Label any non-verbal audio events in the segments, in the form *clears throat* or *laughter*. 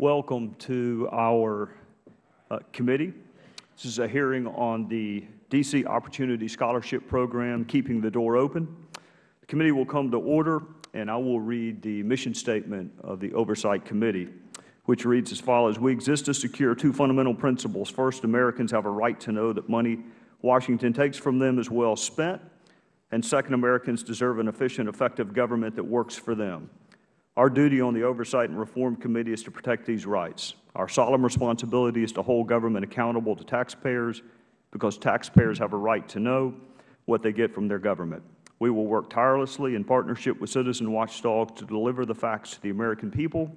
Welcome to our uh, committee. This is a hearing on the D.C. Opportunity Scholarship Program, Keeping the Door Open. The committee will come to order, and I will read the mission statement of the Oversight Committee, which reads as follows. We exist to secure two fundamental principles. First, Americans have a right to know that money Washington takes from them is well spent, and second, Americans deserve an efficient, effective government that works for them. Our duty on the Oversight and Reform Committee is to protect these rights. Our solemn responsibility is to hold government accountable to taxpayers because taxpayers have a right to know what they get from their government. We will work tirelessly in partnership with citizen watchdogs to deliver the facts to the American people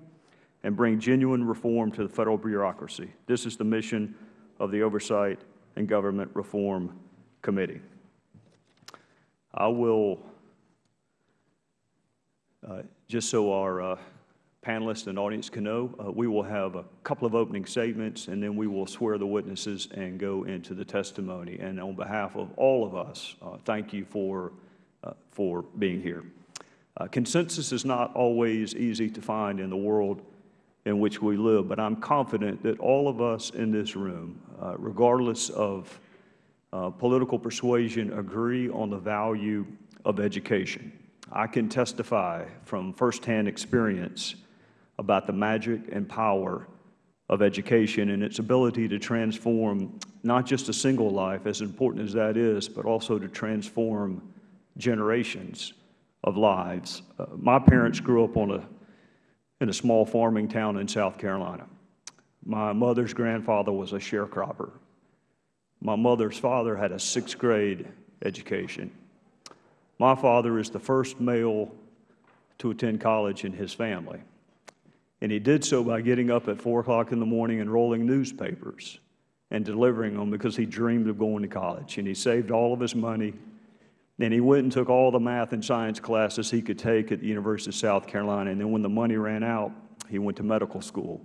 and bring genuine reform to the Federal bureaucracy. This is the mission of the Oversight and Government Reform Committee. I will just so our uh, panelists and audience can know, uh, we will have a couple of opening statements, and then we will swear the witnesses and go into the testimony. And on behalf of all of us, uh, thank you for, uh, for being here. Uh, consensus is not always easy to find in the world in which we live, but I'm confident that all of us in this room, regardless of political persuasion, agree on the value of education. I can testify from firsthand experience about the magic and power of education and its ability to transform not just a single life, as important as that is, but also to transform generations of lives. Uh, my parents grew up on a, in a small farming town in South Carolina. My mother's grandfather was a sharecropper. My mother's father had a sixth grade education. My father is the first male to attend college in his family. And he did so by getting up at 4 o'clock in the morning and rolling newspapers and delivering them because he dreamed of going to college. And he saved all of his money. And he went and took all the math and science classes he could take at the University of South Carolina. And then when the money ran out, he went to medical school.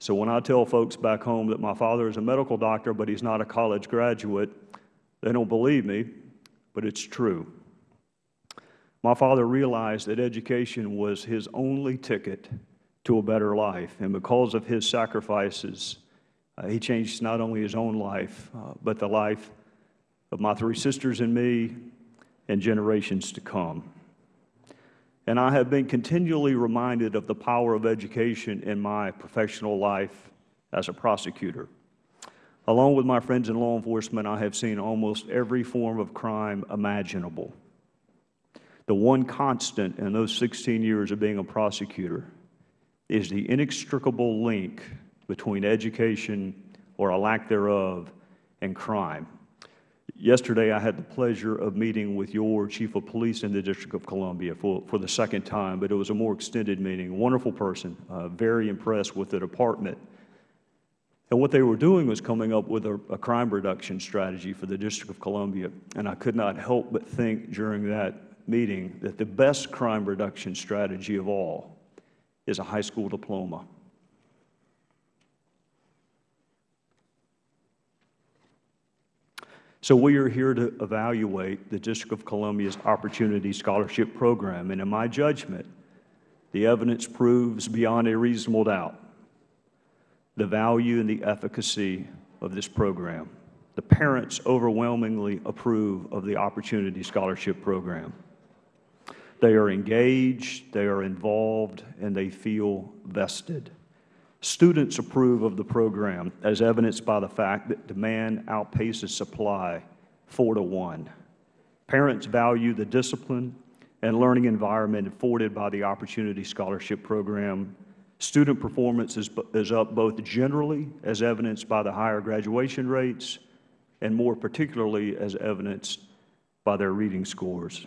So when I tell folks back home that my father is a medical doctor, but he's not a college graduate, they don't believe me, but it's true. My father realized that education was his only ticket to a better life. And because of his sacrifices, uh, he changed not only his own life, uh, but the life of my three sisters and me and generations to come. And I have been continually reminded of the power of education in my professional life as a prosecutor. Along with my friends in law enforcement, I have seen almost every form of crime imaginable. The one constant in those 16 years of being a prosecutor is the inextricable link between education or a lack thereof and crime. Yesterday, I had the pleasure of meeting with your Chief of Police in the District of Columbia for, for the second time, but it was a more extended meeting. Wonderful person, uh, very impressed with the department. And what they were doing was coming up with a, a crime reduction strategy for the District of Columbia. And I could not help but think during that meeting that the best crime reduction strategy of all is a high school diploma. So we are here to evaluate the District of Columbia's Opportunity Scholarship Program, and in my judgment, the evidence proves beyond a reasonable doubt the value and the efficacy of this program. The parents overwhelmingly approve of the Opportunity Scholarship Program. They are engaged, they are involved, and they feel vested. Students approve of the program as evidenced by the fact that demand outpaces supply four to one. Parents value the discipline and learning environment afforded by the Opportunity Scholarship Program. Student performance is, is up both generally as evidenced by the higher graduation rates and more particularly as evidenced by their reading scores.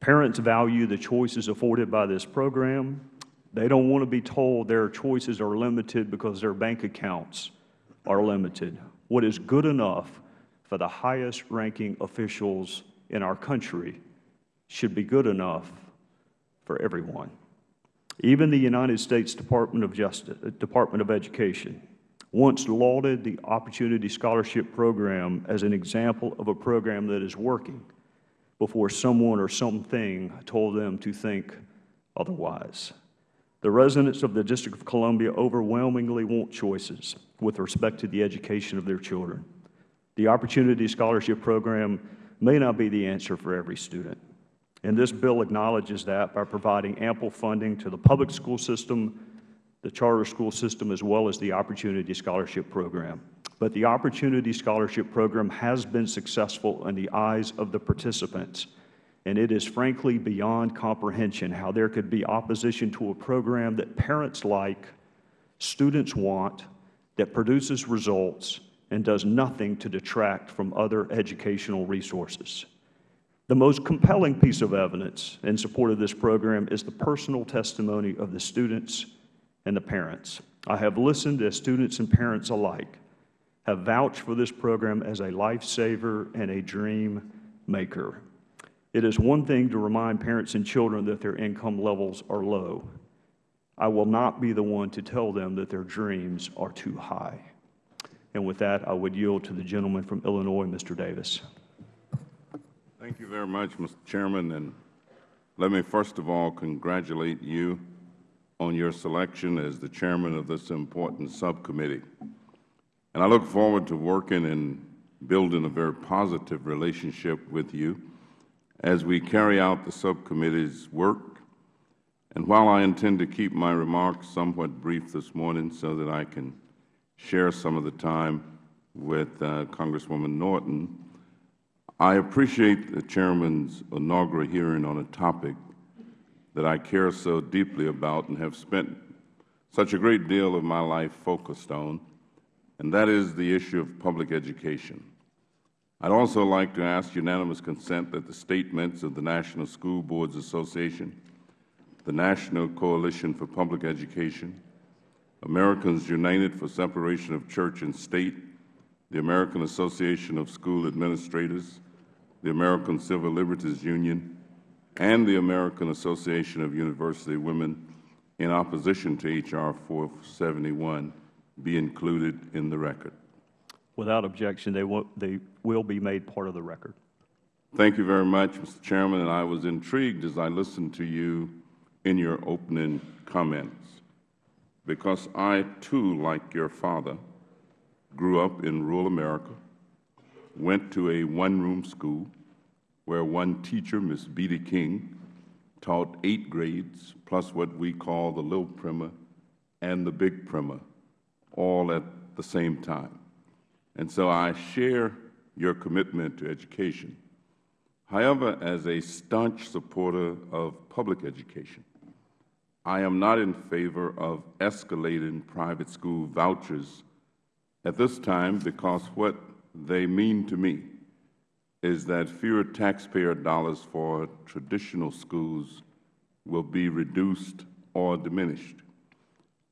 Parents value the choices afforded by this program. They don't want to be told their choices are limited because their bank accounts are limited. What is good enough for the highest ranking officials in our country should be good enough for everyone. Even the United States Department of Justice, Department of Education once lauded the Opportunity Scholarship Program as an example of a program that is working before someone or something told them to think otherwise. The residents of the District of Columbia overwhelmingly want choices with respect to the education of their children. The Opportunity Scholarship Program may not be the answer for every student, and this bill acknowledges that by providing ample funding to the public school system, the charter school system, as well as the Opportunity Scholarship Program. But the Opportunity Scholarship Program has been successful in the eyes of the participants, and it is frankly beyond comprehension how there could be opposition to a program that parents like, students want, that produces results, and does nothing to detract from other educational resources. The most compelling piece of evidence in support of this program is the personal testimony of the students and the parents. I have listened as students and parents alike have vouched for this program as a lifesaver and a dream maker. It is one thing to remind parents and children that their income levels are low. I will not be the one to tell them that their dreams are too high. And with that, I would yield to the gentleman from Illinois, Mr. Davis. Thank you very much, Mr. Chairman. And let me first of all congratulate you on your selection as the chairman of this important subcommittee. And I look forward to working and building a very positive relationship with you as we carry out the subcommittee's work. And while I intend to keep my remarks somewhat brief this morning so that I can share some of the time with uh, Congresswoman Norton, I appreciate the Chairman's inaugural hearing on a topic that I care so deeply about and have spent such a great deal of my life focused on, and that is the issue of public education. I'd also like to ask unanimous consent that the statements of the National School Boards Association, the National Coalition for Public Education, Americans United for Separation of Church and State, the American Association of School Administrators, the American Civil Liberties Union, and the American Association of University Women in opposition to H.R. 471 be included in the record. Without objection, they will, they will be made part of the record. Thank you very much, Mr. Chairman. And I was intrigued as I listened to you in your opening comments, because I, too, like your father, grew up in rural America, went to a one-room school where one teacher, Miss Beatty King, taught eight grades, plus what we call the little primer and the big primer, all at the same time. And so I share your commitment to education. However, as a staunch supporter of public education, I am not in favor of escalating private school vouchers at this time because what they mean to me is that fewer taxpayer dollars for traditional schools will be reduced or diminished.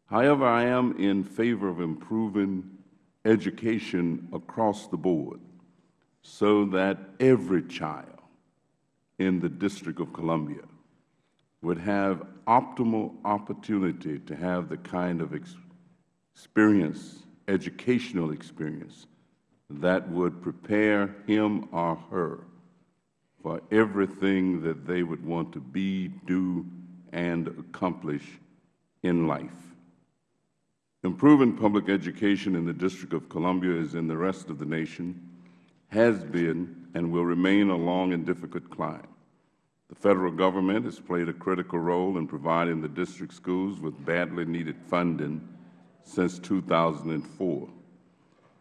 However, I am in favor of improving education across the board so that every child in the District of Columbia would have optimal opportunity to have the kind of experience, educational experience, that would prepare him or her for everything that they would want to be, do, and accomplish in life. Improving public education in the District of Columbia as in the rest of the nation has been and will remain a long and difficult climb. The Federal Government has played a critical role in providing the District schools with badly needed funding since 2004.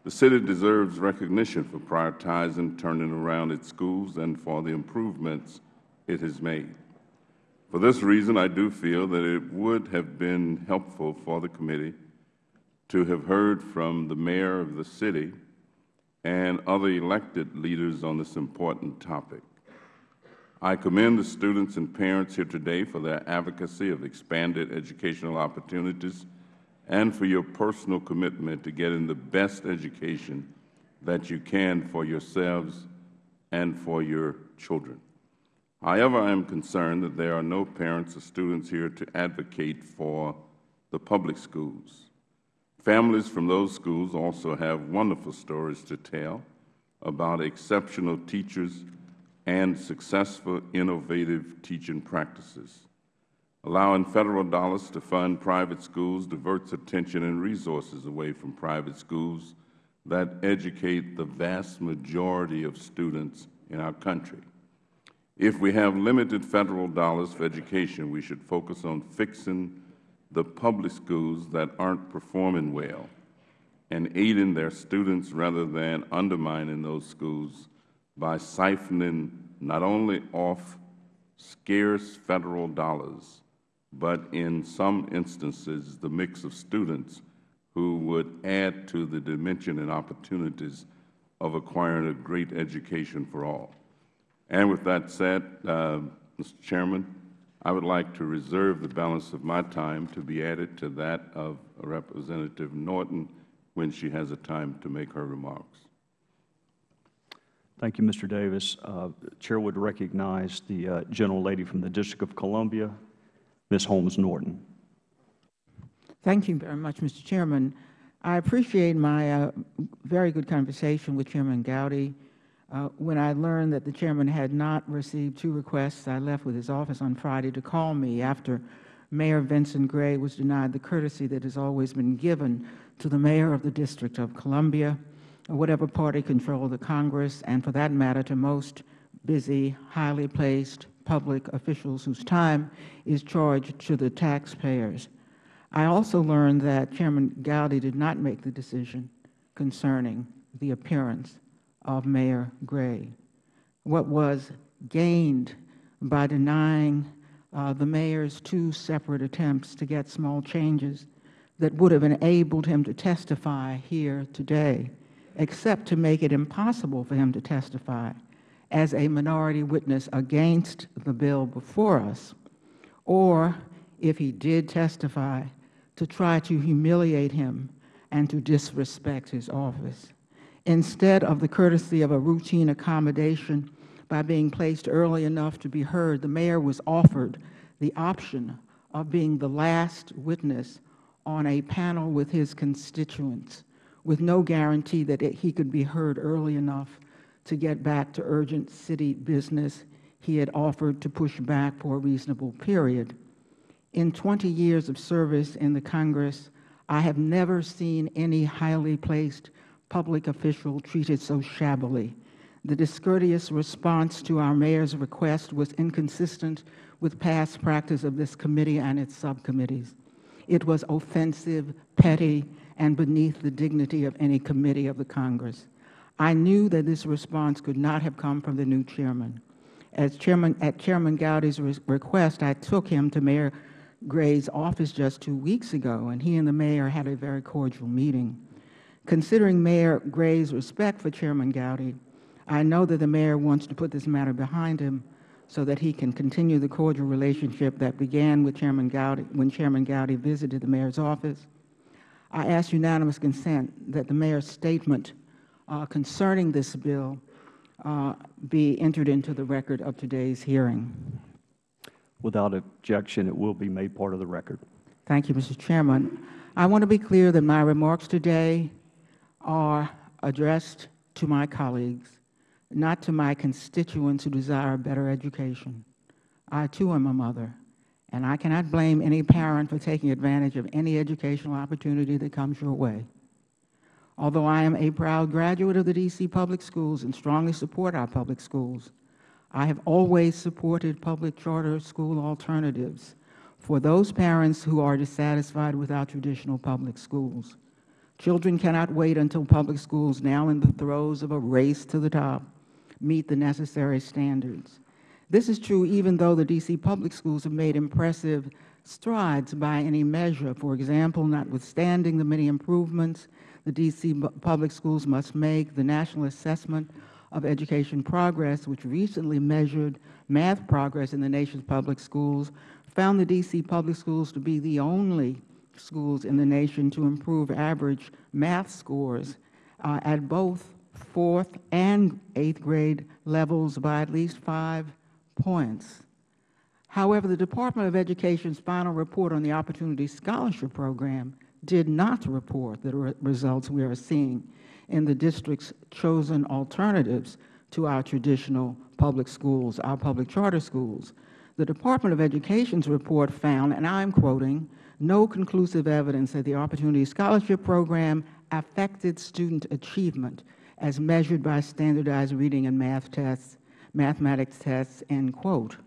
The City deserves recognition for prioritizing turning around its schools and for the improvements it has made. For this reason, I do feel that it would have been helpful for the committee to have heard from the Mayor of the City and other elected leaders on this important topic. I commend the students and parents here today for their advocacy of expanded educational opportunities and for your personal commitment to getting the best education that you can for yourselves and for your children. However, I am concerned that there are no parents or students here to advocate for the public schools. Families from those schools also have wonderful stories to tell about exceptional teachers and successful, innovative teaching practices. Allowing Federal dollars to fund private schools diverts attention and resources away from private schools that educate the vast majority of students in our country. If we have limited Federal dollars for education, we should focus on fixing the public schools that aren't performing well and aiding their students rather than undermining those schools by siphoning not only off scarce Federal dollars, but in some instances the mix of students who would add to the dimension and opportunities of acquiring a great education for all. And with that said, uh, Mr. Chairman, I would like to reserve the balance of my time to be added to that of Representative Norton when she has a time to make her remarks. Thank you, Mr. Davis. Uh, Chair would recognize the uh, gentlelady from the District of Columbia, Ms. Holmes Norton. Thank you very much, Mr. Chairman. I appreciate my uh, very good conversation with Chairman Gowdy. Uh, when I learned that the Chairman had not received two requests, I left with his office on Friday to call me after Mayor Vincent Gray was denied the courtesy that has always been given to the Mayor of the District of Columbia, or whatever party controlled the Congress, and for that matter to most busy, highly placed public officials whose time is charged to the taxpayers. I also learned that Chairman Gowdy did not make the decision concerning the appearance of Mayor Gray. What was gained by denying uh, the Mayor's two separate attempts to get small changes that would have enabled him to testify here today, except to make it impossible for him to testify as a minority witness against the bill before us, or if he did testify, to try to humiliate him and to disrespect his office. Instead of the courtesy of a routine accommodation by being placed early enough to be heard, the Mayor was offered the option of being the last witness on a panel with his constituents with no guarantee that he could be heard early enough to get back to urgent city business he had offered to push back for a reasonable period. In 20 years of service in the Congress, I have never seen any highly placed public official treated so shabbily. The discourteous response to our Mayor's request was inconsistent with past practice of this committee and its subcommittees. It was offensive, petty, and beneath the dignity of any committee of the Congress. I knew that this response could not have come from the new chairman. As chairman, at Chairman Gowdy's re request, I took him to Mayor Gray's office just two weeks ago, and he and the mayor had a very cordial meeting. Considering Mayor Gray's respect for Chairman Gowdy, I know that the mayor wants to put this matter behind him so that he can continue the cordial relationship that began with Chairman Gowdy when Chairman Gowdy visited the mayor's office. I ask unanimous consent that the mayor's statement uh, concerning this bill uh, be entered into the record of today's hearing. Without objection, it will be made part of the record. Thank you, Mr. Chairman. I want to be clear that my remarks today are addressed to my colleagues, not to my constituents who desire better education. I, too, am a mother, and I cannot blame any parent for taking advantage of any educational opportunity that comes your way. Although I am a proud graduate of the D.C. public schools and strongly support our public schools, I have always supported public charter school alternatives for those parents who are dissatisfied with our traditional public schools. Children cannot wait until public schools, now in the throes of a race to the top, meet the necessary standards. This is true even though the D.C. public schools have made impressive strides by any measure. For example, notwithstanding the many improvements the D.C. public schools must make, the National Assessment of Education Progress, which recently measured math progress in the nation's public schools, found the D.C. public schools to be the only schools in the nation to improve average math scores uh, at both fourth and eighth grade levels by at least five points. However, the Department of Education's final report on the Opportunity Scholarship Program did not report the re results we are seeing in the district's chosen alternatives to our traditional public schools, our public charter schools. The Department of Education's report found, and I am quoting, no conclusive evidence that the Opportunity Scholarship Program affected student achievement as measured by standardized reading and math tests, mathematics tests, end quote.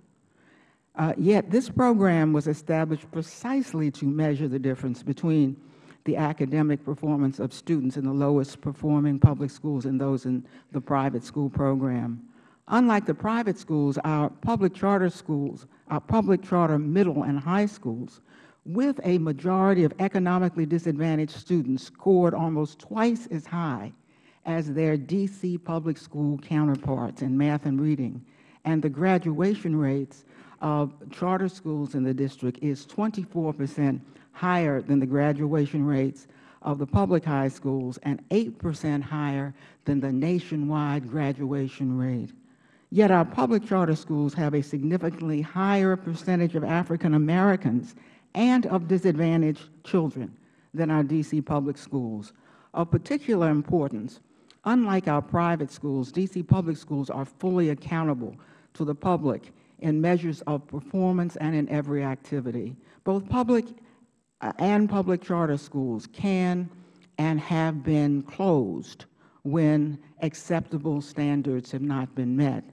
Uh, yet this program was established precisely to measure the difference between the academic performance of students in the lowest performing public schools and those in the private school program. Unlike the private schools, our public charter schools, our public charter middle and high schools, with a majority of economically disadvantaged students scored almost twice as high as their D.C. public school counterparts in math and reading, and the graduation rates of charter schools in the district is 24 percent higher than the graduation rates of the public high schools and 8 percent higher than the nationwide graduation rate. Yet our public charter schools have a significantly higher percentage of African Americans and of disadvantaged children than our D.C. public schools. Of particular importance, unlike our private schools, D.C. public schools are fully accountable to the public in measures of performance and in every activity. Both public uh, and public charter schools can and have been closed when acceptable standards have not been met.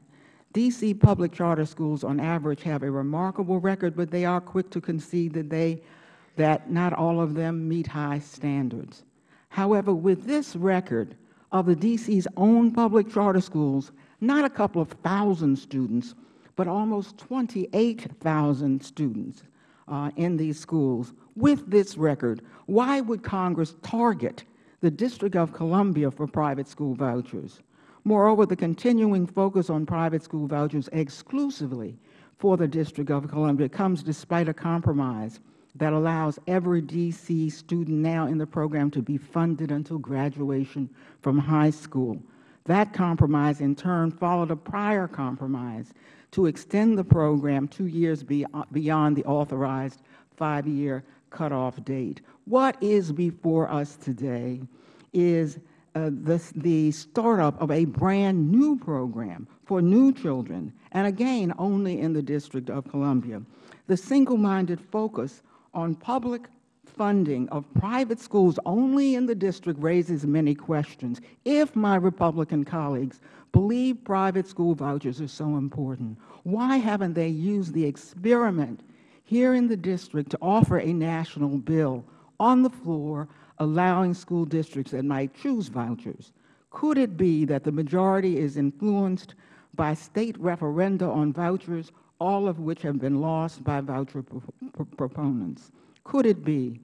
D.C. public charter schools on average have a remarkable record, but they are quick to concede that, they, that not all of them meet high standards. However, with this record of the D.C.'s own public charter schools, not a couple of thousand students, but almost 28,000 students uh, in these schools. With this record, why would Congress target the District of Columbia for private school vouchers? Moreover, the continuing focus on private school vouchers exclusively for the District of Columbia comes despite a compromise that allows every D.C. student now in the program to be funded until graduation from high school. That compromise, in turn, followed a prior compromise to extend the program two years beyond the authorized five-year cutoff date. What is before us today is Uh, the, the startup of a brand new program for new children, and again, only in the District of Columbia. The single-minded focus on public funding of private schools only in the district raises many questions. If my Republican colleagues believe private school vouchers are so important, why haven't they used the experiment here in the district to offer a national bill on the floor allowing school districts that might choose vouchers? Could it be that the majority is influenced by State referenda on vouchers, all of which have been lost by voucher proponents? Could it be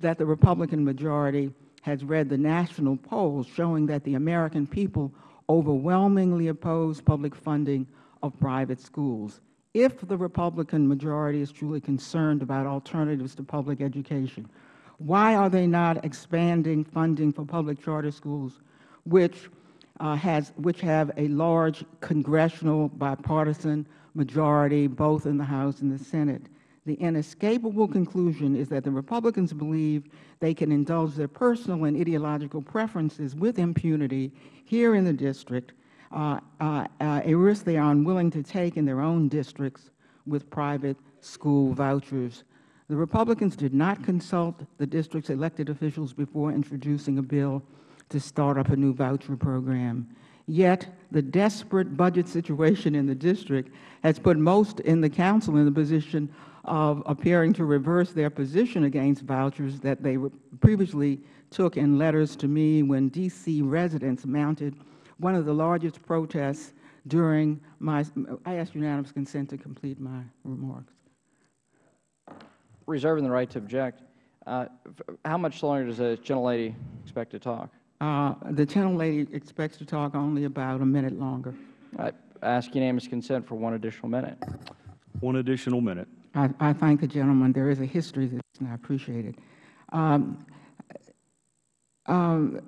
that the Republican majority has read the national polls showing that the American people overwhelmingly oppose public funding of private schools. If the Republican majority is truly concerned about alternatives to public education, why are they not expanding funding for public charter schools, which, uh, has, which have a large congressional bipartisan majority both in the House and the Senate? The inescapable conclusion is that the Republicans believe they can indulge their personal and ideological preferences with impunity here in the district, uh, uh, uh, a risk they are unwilling to take in their own districts with private school vouchers. The Republicans did not consult the district's elected officials before introducing a bill to start up a new voucher program. Yet, the desperate budget situation in the district has put most in the Council in the position of appearing to reverse their position against vouchers that they previously took in letters to me when D.C. residents mounted one of the largest protests during my, I ask unanimous consent to complete my remarks. Reserving the right to object. Uh, how much longer does the gentlelady expect to talk? Uh, the gentlelady expects to talk only about a minute longer. I ask unanimous consent for one additional minute. One additional minute. I, I thank the gentleman. There is a history to this, and I appreciate it. Um, um,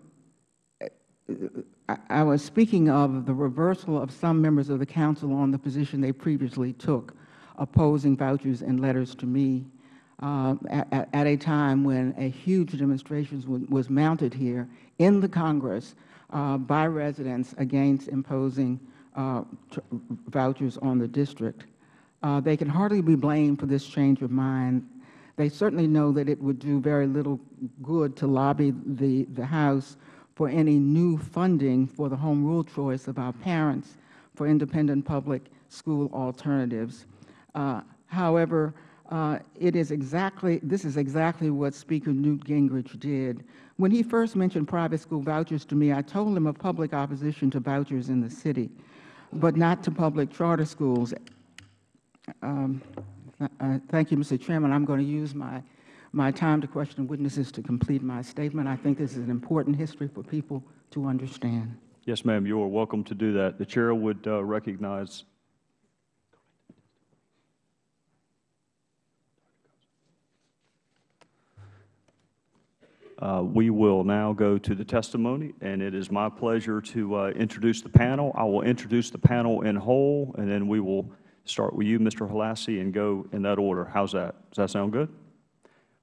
I, I was speaking of the reversal of some members of the Council on the position they previously took, opposing vouchers and letters to me at, at, a time when a huge demonstration was, mounted here in the Congress uh, by residents against imposing uh, vouchers on the district. Uh, They can hardly be blamed for this change of mind. They certainly know that it would do very little good to lobby the, the House for any new funding for the home rule choice of our parents for independent public school alternatives. Uh, However, it is exactly, this is exactly what Speaker Newt Gingrich did. When he first mentioned private school vouchers to me, I told him of public opposition to vouchers in the city, but not to public charter schools. Um, uh, Thank you, Mr. Chairman. I'm going to use my, my time to question witnesses to complete my statement. I think this is an important history for people to understand. Yes, ma'am, you are welcome to do that. The Chair would uh, recognize Uh, We will now go to the testimony, and it is my pleasure to uh, introduce the panel. I will introduce the panel in whole, and then we will start with you, Mr. Holassie, and go in that order. How's that? Does that sound good?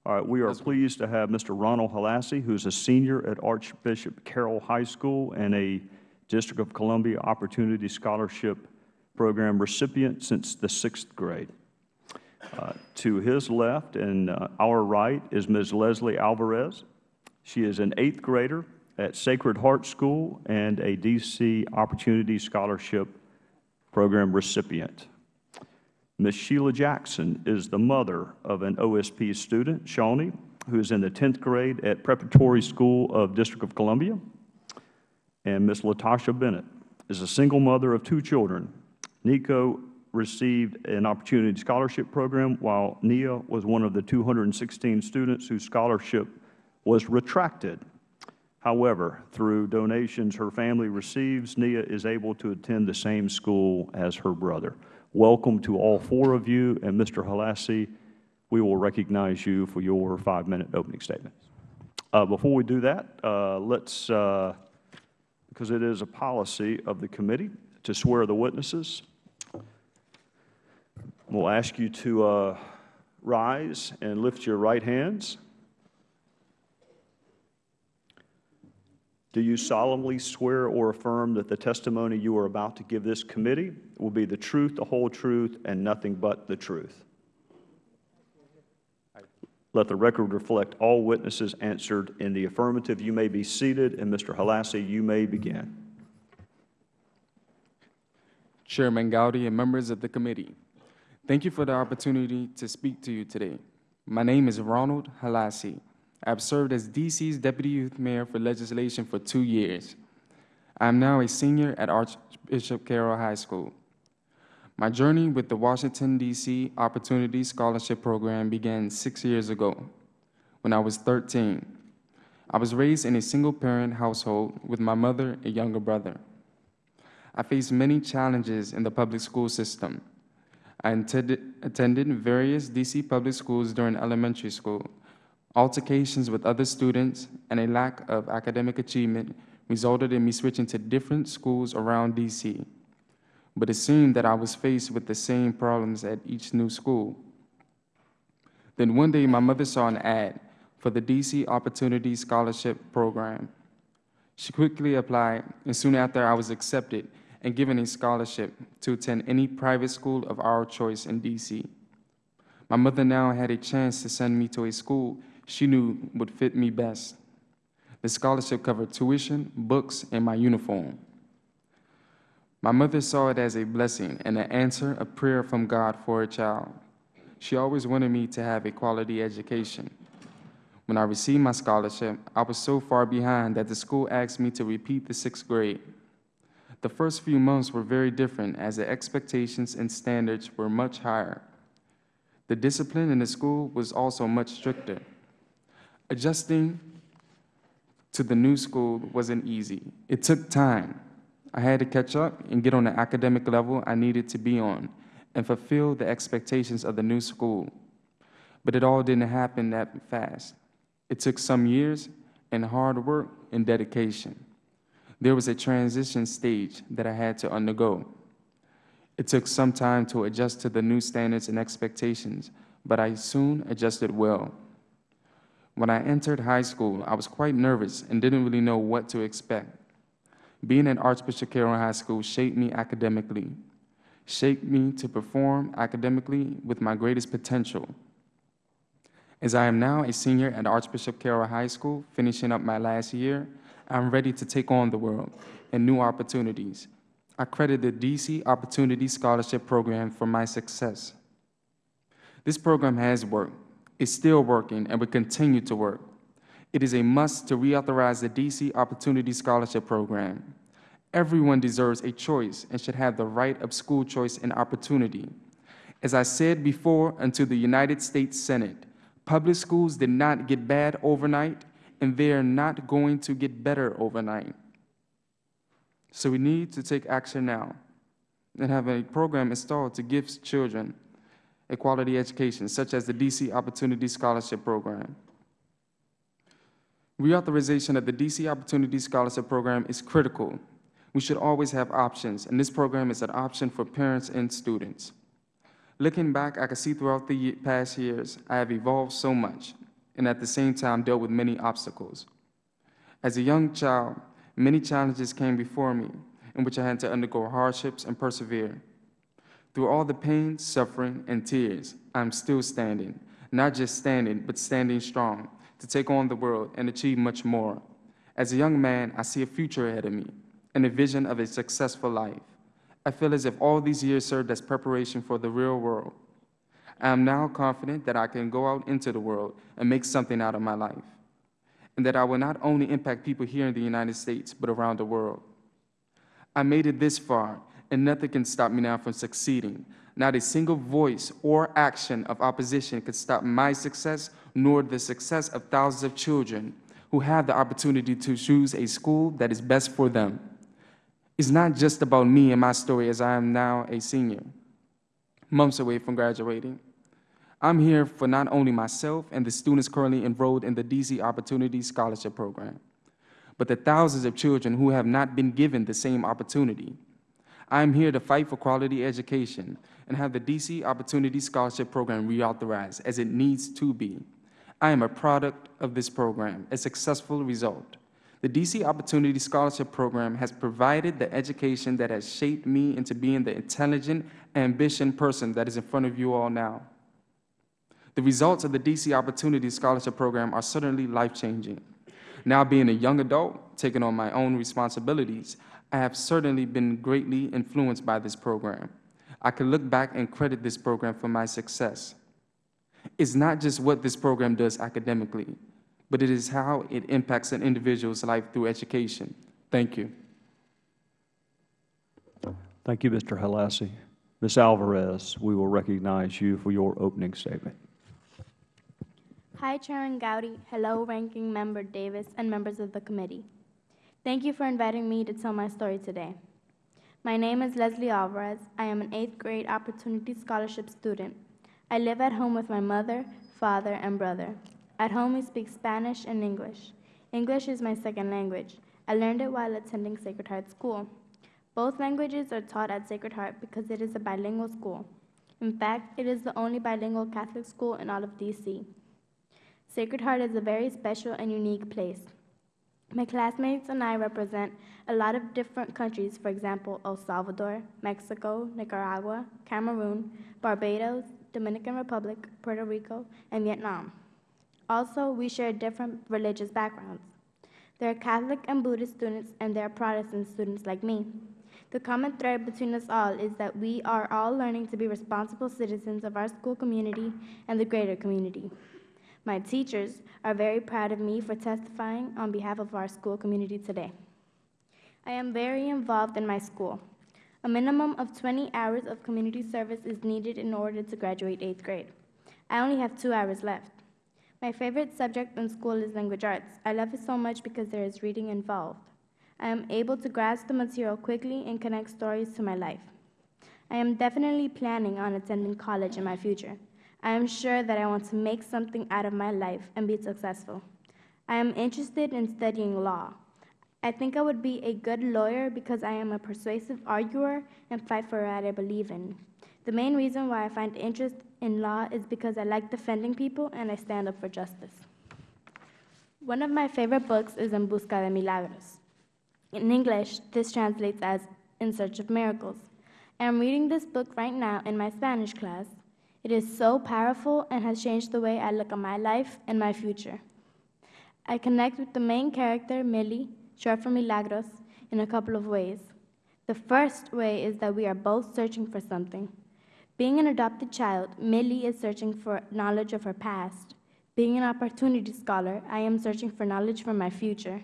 All right, we are pleased to have Mr. Ronald Holassie, who is a senior at Archbishop Carroll High School and a District of Columbia Opportunity Scholarship Program recipient since the sixth grade. Uh, To his left and uh, our right is Ms. Leslie Alvarez. She is an eighth grader at Sacred Heart School and a DC Opportunity Scholarship Program recipient. Ms. Sheila Jackson is the mother of an OSP student, Shawnee, who is in the 10th grade at Preparatory School of District of Columbia. And Ms. Latasha Bennett is a single mother of two children. Nico received an opportunity scholarship program, while Nia was one of the 216 students whose scholarship was retracted. However, through donations her family receives, Nia is able to attend the same school as her brother. Welcome to all four of you, and Mr. Holassie, we will recognize you for your five-minute opening statement. Uh, Before we do that, uh, let's, uh, because it is a policy of the committee to swear the witnesses, we'll ask you to uh, rise and lift your right hands. Do you solemnly swear or affirm that the testimony you are about to give this committee will be the truth, the whole truth, and nothing but the truth? Let the record reflect all witnesses answered in the affirmative. You may be seated, and Mr. Holassie, you may begin. Chairman Gowdy and members of the committee, thank you for the opportunity to speak to you today. My name is Ronald Holassie. I have served as DC's Deputy Youth Mayor for legislation for two years. I am now a senior at Archbishop Carroll High School. My journey with the Washington, D.C. Opportunity Scholarship Program began six years ago when I was 13. I was raised in a single-parent household with my mother and younger brother. I faced many challenges in the public school system. I attended various D.C. public schools during elementary school. Altercations with other students and a lack of academic achievement resulted in me switching to different schools around D.C but it seemed that I was faced with the same problems at each new school. Then one day, my mother saw an ad for the DC Opportunity Scholarship Program. She quickly applied, and soon after, I was accepted and given a scholarship to attend any private school of our choice in DC. My mother now had a chance to send me to a school she knew would fit me best. The scholarship covered tuition, books, and my uniform. My mother saw it as a blessing and an answer, a prayer from God for her child. She always wanted me to have a quality education. When I received my scholarship, I was so far behind that the school asked me to repeat the sixth grade. The first few months were very different as the expectations and standards were much higher. The discipline in the school was also much stricter. Adjusting to the new school wasn't easy. It took time. I had to catch up and get on the academic level I needed to be on and fulfill the expectations of the new school. But it all didn't happen that fast. It took some years and hard work and dedication. There was a transition stage that I had to undergo. It took some time to adjust to the new standards and expectations, but I soon adjusted well. When I entered high school, I was quite nervous and didn't really know what to expect. Being at Archbishop Carroll High School shaped me academically. shaped me to perform academically with my greatest potential. As I am now a senior at Archbishop Carroll High School, finishing up my last year, I'm ready to take on the world and new opportunities. I credit the DC Opportunity Scholarship Program for my success. This program has worked, is still working, and will continue to work. It is a must to reauthorize the DC Opportunity Scholarship Program. Everyone deserves a choice and should have the right of school choice and opportunity. As I said before unto the United States Senate, public schools did not get bad overnight, and they are not going to get better overnight. So we need to take action now and have a program installed to give children a quality education, such as the DC Opportunity Scholarship Program. Reauthorization of the DC Opportunity Scholarship Program is critical. We should always have options, and this program is an option for parents and students. Looking back, I can see throughout the past years, I have evolved so much, and at the same time dealt with many obstacles. As a young child, many challenges came before me, in which I had to undergo hardships and persevere. Through all the pain, suffering, and tears, I'm still standing, not just standing, but standing strong to take on the world and achieve much more. As a young man, I see a future ahead of me and a vision of a successful life. I feel as if all these years served as preparation for the real world. I am now confident that I can go out into the world and make something out of my life, and that I will not only impact people here in the United States, but around the world. I made it this far, and nothing can stop me now from succeeding. Not a single voice or action of opposition could stop my success, nor the success of thousands of children who have the opportunity to choose a school that is best for them. It's not just about me and my story as I am now a senior, months away from graduating. I'm here for not only myself and the students currently enrolled in the DC Opportunity Scholarship Program, but the thousands of children who have not been given the same opportunity. I am here to fight for quality education and have the DC Opportunity Scholarship Program reauthorized as it needs to be. I am a product of this program, a successful result. The DC Opportunity Scholarship Program has provided the education that has shaped me into being the intelligent, ambitious person that is in front of you all now. The results of the DC Opportunity Scholarship Program are certainly life-changing. Now being a young adult, taking on my own responsibilities, I have certainly been greatly influenced by this program. I can look back and credit this program for my success. It's not just what this program does academically, but it is how it impacts an individual's life through education. Thank you. Thank you, Mr. Holassie. Ms. Alvarez, we will recognize you for your opening statement. Hi, Chairman Gowdy. Hello, Ranking Member Davis and members of the committee. Thank you for inviting me to tell my story today. My name is Leslie Alvarez. I am an eighth grade Opportunity Scholarship student. I live at home with my mother, father, and brother. At home, we speak Spanish and English. English is my second language. I learned it while attending Sacred Heart School. Both languages are taught at Sacred Heart because it is a bilingual school. In fact, it is the only bilingual Catholic school in all of DC. Sacred Heart is a very special and unique place. My classmates and I represent a lot of different countries, for example, El Salvador, Mexico, Nicaragua, Cameroon, Barbados, Dominican Republic, Puerto Rico, and Vietnam. Also, we share different religious backgrounds. There are Catholic and Buddhist students, and there are Protestant students like me. The common thread between us all is that we are all learning to be responsible citizens of our school community and the greater community. My teachers are very proud of me for testifying on behalf of our school community today. I am very involved in my school. A minimum of 20 hours of community service is needed in order to graduate eighth grade. I only have two hours left. My favorite subject in school is language arts. I love it so much because there is reading involved. I am able to grasp the material quickly and connect stories to my life. I am definitely planning on attending college in my future. I am sure that I want to make something out of my life and be successful. I am interested in studying law. I think I would be a good lawyer because I am a persuasive arguer and fight for what I believe in. The main reason why I find interest in law is because I like defending people and I stand up for justice. One of my favorite books is En Busca de Milagros. In English, this translates as In Search of Miracles. I am reading this book right now in my Spanish class. It is so powerful and has changed the way I look at my life and my future. I connect with the main character, Millie, short for Milagros, in a couple of ways. The first way is that we are both searching for something. Being an adopted child, Millie is searching for knowledge of her past. Being an opportunity scholar, I am searching for knowledge for my future.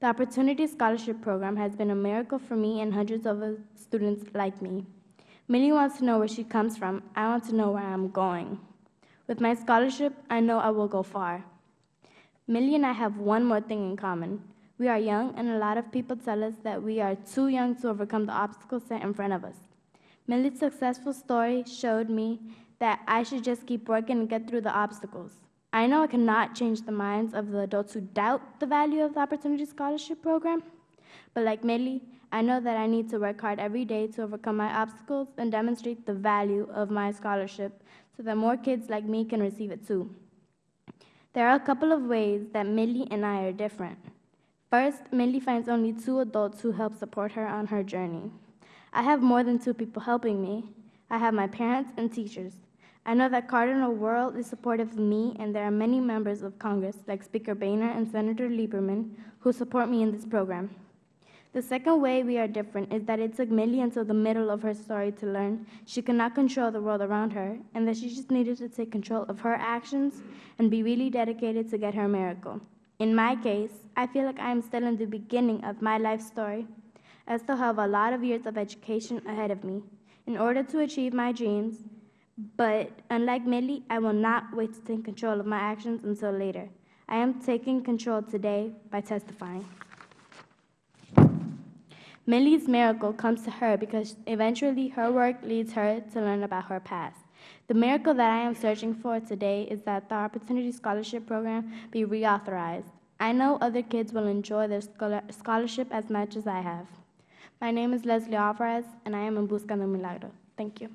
The Opportunity Scholarship Program has been a miracle for me and hundreds of students like me. Millie wants to know where she comes from. I want to know where I'm going. With my scholarship, I know I will go far. Millie and I have one more thing in common. We are young, and a lot of people tell us that we are too young to overcome the obstacles set in front of us. Millie's successful story showed me that I should just keep working and get through the obstacles. I know I cannot change the minds of the adults who doubt the value of the Opportunity Scholarship Program, but like Millie, I know that I need to work hard every day to overcome my obstacles and demonstrate the value of my scholarship so that more kids like me can receive it too. There are a couple of ways that Millie and I are different. First, Millie finds only two adults who help support her on her journey. I have more than two people helping me. I have my parents and teachers. I know that Cardinal Wuerl is supportive of me, and there are many members of Congress, like Speaker Boehner and Senator Lieberman, who support me in this program. The second way we are different is that it took Millie until the middle of her story to learn she could not control the world around her, and that she just needed to take control of her actions and be really dedicated to get her miracle. In my case, I feel like I am still in the beginning of my life story. As I still have a lot of years of education ahead of me in order to achieve my dreams, but unlike Millie, I will not wait to take control of my actions until later. I am taking control today by testifying. Millie's miracle comes to her because eventually her work leads her to learn about her past. The miracle that I am searching for today is that the Opportunity Scholarship Program be reauthorized. I know other kids will enjoy their scholarship as much as I have. My name is Leslie Alvarez, and I am in Busca de Milagro. Thank you.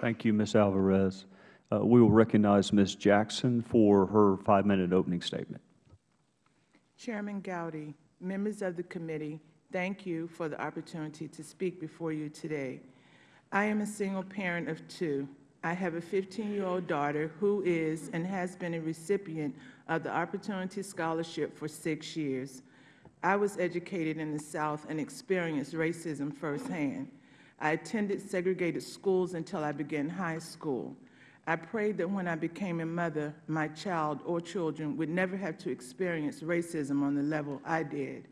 Thank you, Ms. Alvarez. Uh, we will recognize Ms. Jackson for her five-minute opening statement. Chairman Gowdy, members of the committee, thank you for the opportunity to speak before you today. I am a single parent of two. I have a 15-year-old daughter who is and has been a recipient of the Opportunity Scholarship for six years. I was educated in the South and experienced racism firsthand. I attended segregated schools until I began high school. I prayed that when I became a mother, my child or children would never have to experience racism on the level I did.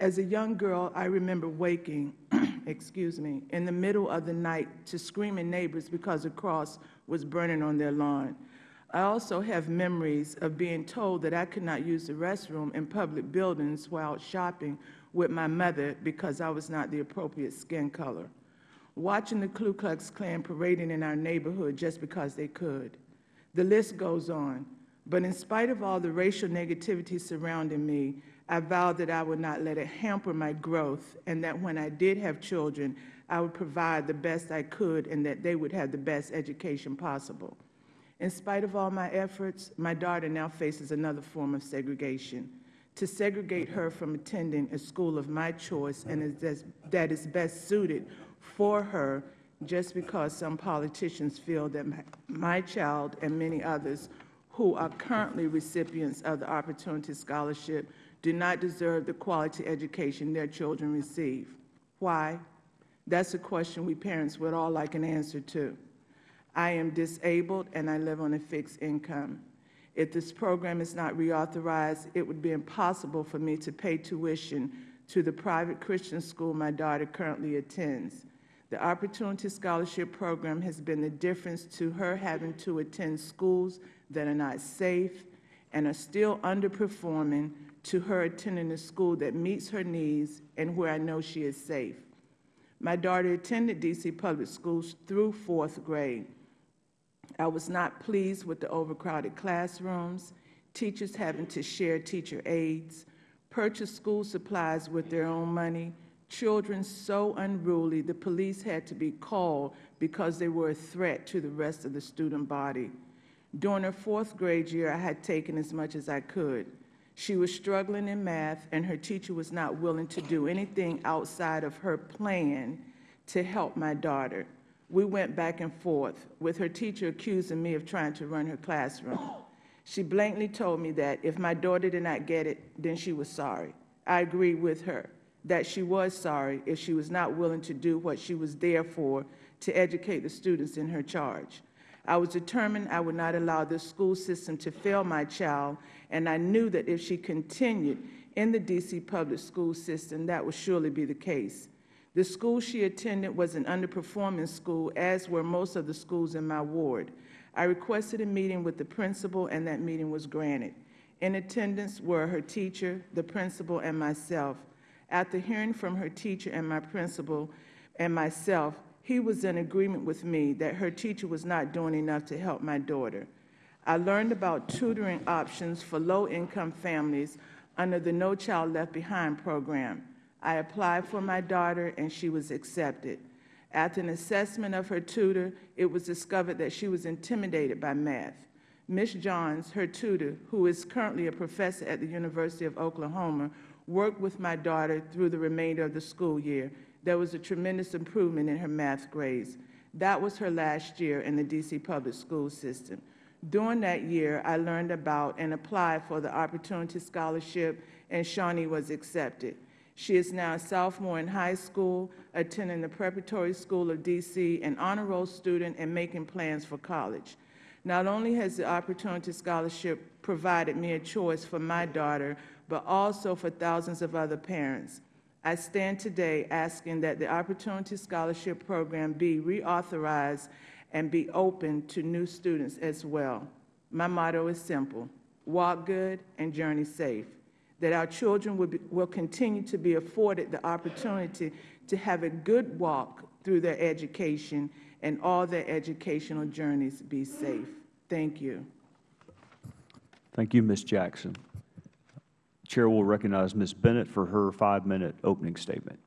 As a young girl, I remember waking, *clears throat* excuse me, in the middle of the night to screaming neighbors because a cross was burning on their lawn. I also have memories of being told that I could not use the restroom in public buildings while shopping with my mother because I was not the appropriate skin color. Watching the Ku Klux Klan parading in our neighborhood just because they could. The list goes on. But in spite of all the racial negativity surrounding me, I vowed that I would not let it hamper my growth and that when I did have children, I would provide the best I could and that they would have the best education possible. In spite of all my efforts, my daughter now faces another form of segregation. To segregate her from attending a school of my choice and that is best suited for her just because some politicians feel that my, child and many others who are currently recipients of the Opportunity Scholarship do not deserve the quality education their children receive. Why? That's a question we parents would all like an answer to. I am disabled and I live on a fixed income. If this program is not reauthorized, it would be impossible for me to pay tuition to the private Christian school my daughter currently attends. The Opportunity Scholarship Program has been the difference to her having to attend schools that are not safe and are still underperforming to her attending a school that meets her needs and where I know she is safe. My daughter attended D.C. public schools through fourth grade. I was not pleased with the overcrowded classrooms, teachers having to share teacher aides, purchase school supplies with their own money, children so unruly the police had to be called because they were a threat to the rest of the student body. During her fourth grade year, I had taken as much as I could. She was struggling in math, and her teacher was not willing to do anything outside of her plan to help my daughter. We went back and forth, with her teacher accusing me of trying to run her classroom. She blatantly told me that if my daughter did not get it, then she was sorry. I agreed with her that she was sorry if she was not willing to do what she was there for, to educate the students in her charge. I was determined I would not allow this school system to fail my child, and I knew that if she continued in the D.C. public school system, that would surely be the case. The school she attended was an underperforming school, as were most of the schools in my ward. I requested a meeting with the principal, and that meeting was granted. In attendance were her teacher, the principal, and myself. After hearing from her teacher and my principal and myself, he was in agreement with me that her teacher was not doing enough to help my daughter. I learned about tutoring options for low-income families under the No Child Left Behind program. I applied for my daughter, and she was accepted. After an assessment of her tutor, it was discovered that she was intimidated by math. Ms. Johns, her tutor, who is currently a professor at the University of Oklahoma, worked with my daughter through the remainder of the school year. There was a tremendous improvement in her math grades. That was her last year in the D.C. public school system. During that year, I learned about and applied for the Opportunity Scholarship, and Shawnee was accepted. She is now a sophomore in high school, attending the Preparatory School of D.C., an honor roll student, and making plans for college. Not only has the Opportunity Scholarship provided me a choice for my daughter, but also for thousands of other parents. I stand today asking that the Opportunity Scholarship Program be reauthorized and be open to new students as well. My motto is simple, walk good and journey safe, that our children will, be, will continue to be afforded the opportunity to have a good walk through their education and all their educational journeys be safe. Thank you. Thank you, Ms. Jackson. Chair will recognize Ms. Bennett for her five-minute opening statement.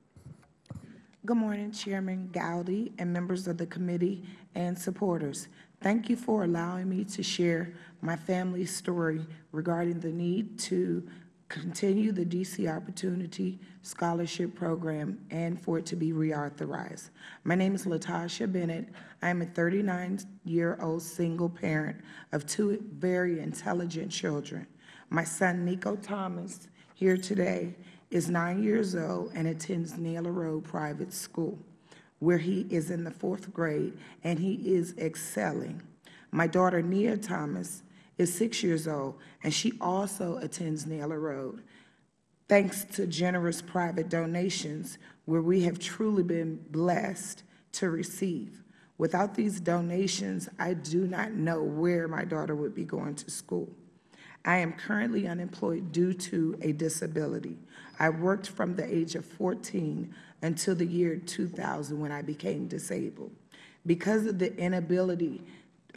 Good morning, Chairman Gowdy and members of the committee and supporters. Thank you for allowing me to share my family's story regarding the need to continue the D.C. Opportunity Scholarship Program and for it to be reauthorized. My name is Latasha Bennett. I am a 39-year-old single parent of two very intelligent children. My son, Nico Thomas, here today, is nine years old and attends Naylor Road Private School, where he is in the fourth grade and he is excelling. My daughter, Nia Thomas, is six years old and she also attends Naylor Road. Thanks to generous private donations, where we have truly been blessed to receive. Without these donations, I do not know where my daughter would be going to school. I am currently unemployed due to a disability. I worked from the age of 14 until the year 2000 when I became disabled. Because of the inability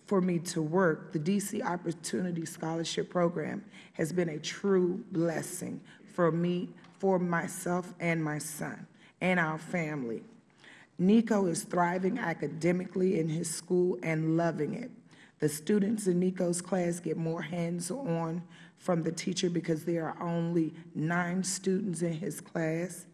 for me to work, the DC Opportunity Scholarship Program has been a true blessing for me, for myself and my son, and our family. Nico is thriving academically in his school and loving it. The students in Nico's class get more hands-on from the teacher because there are only nine students in his class.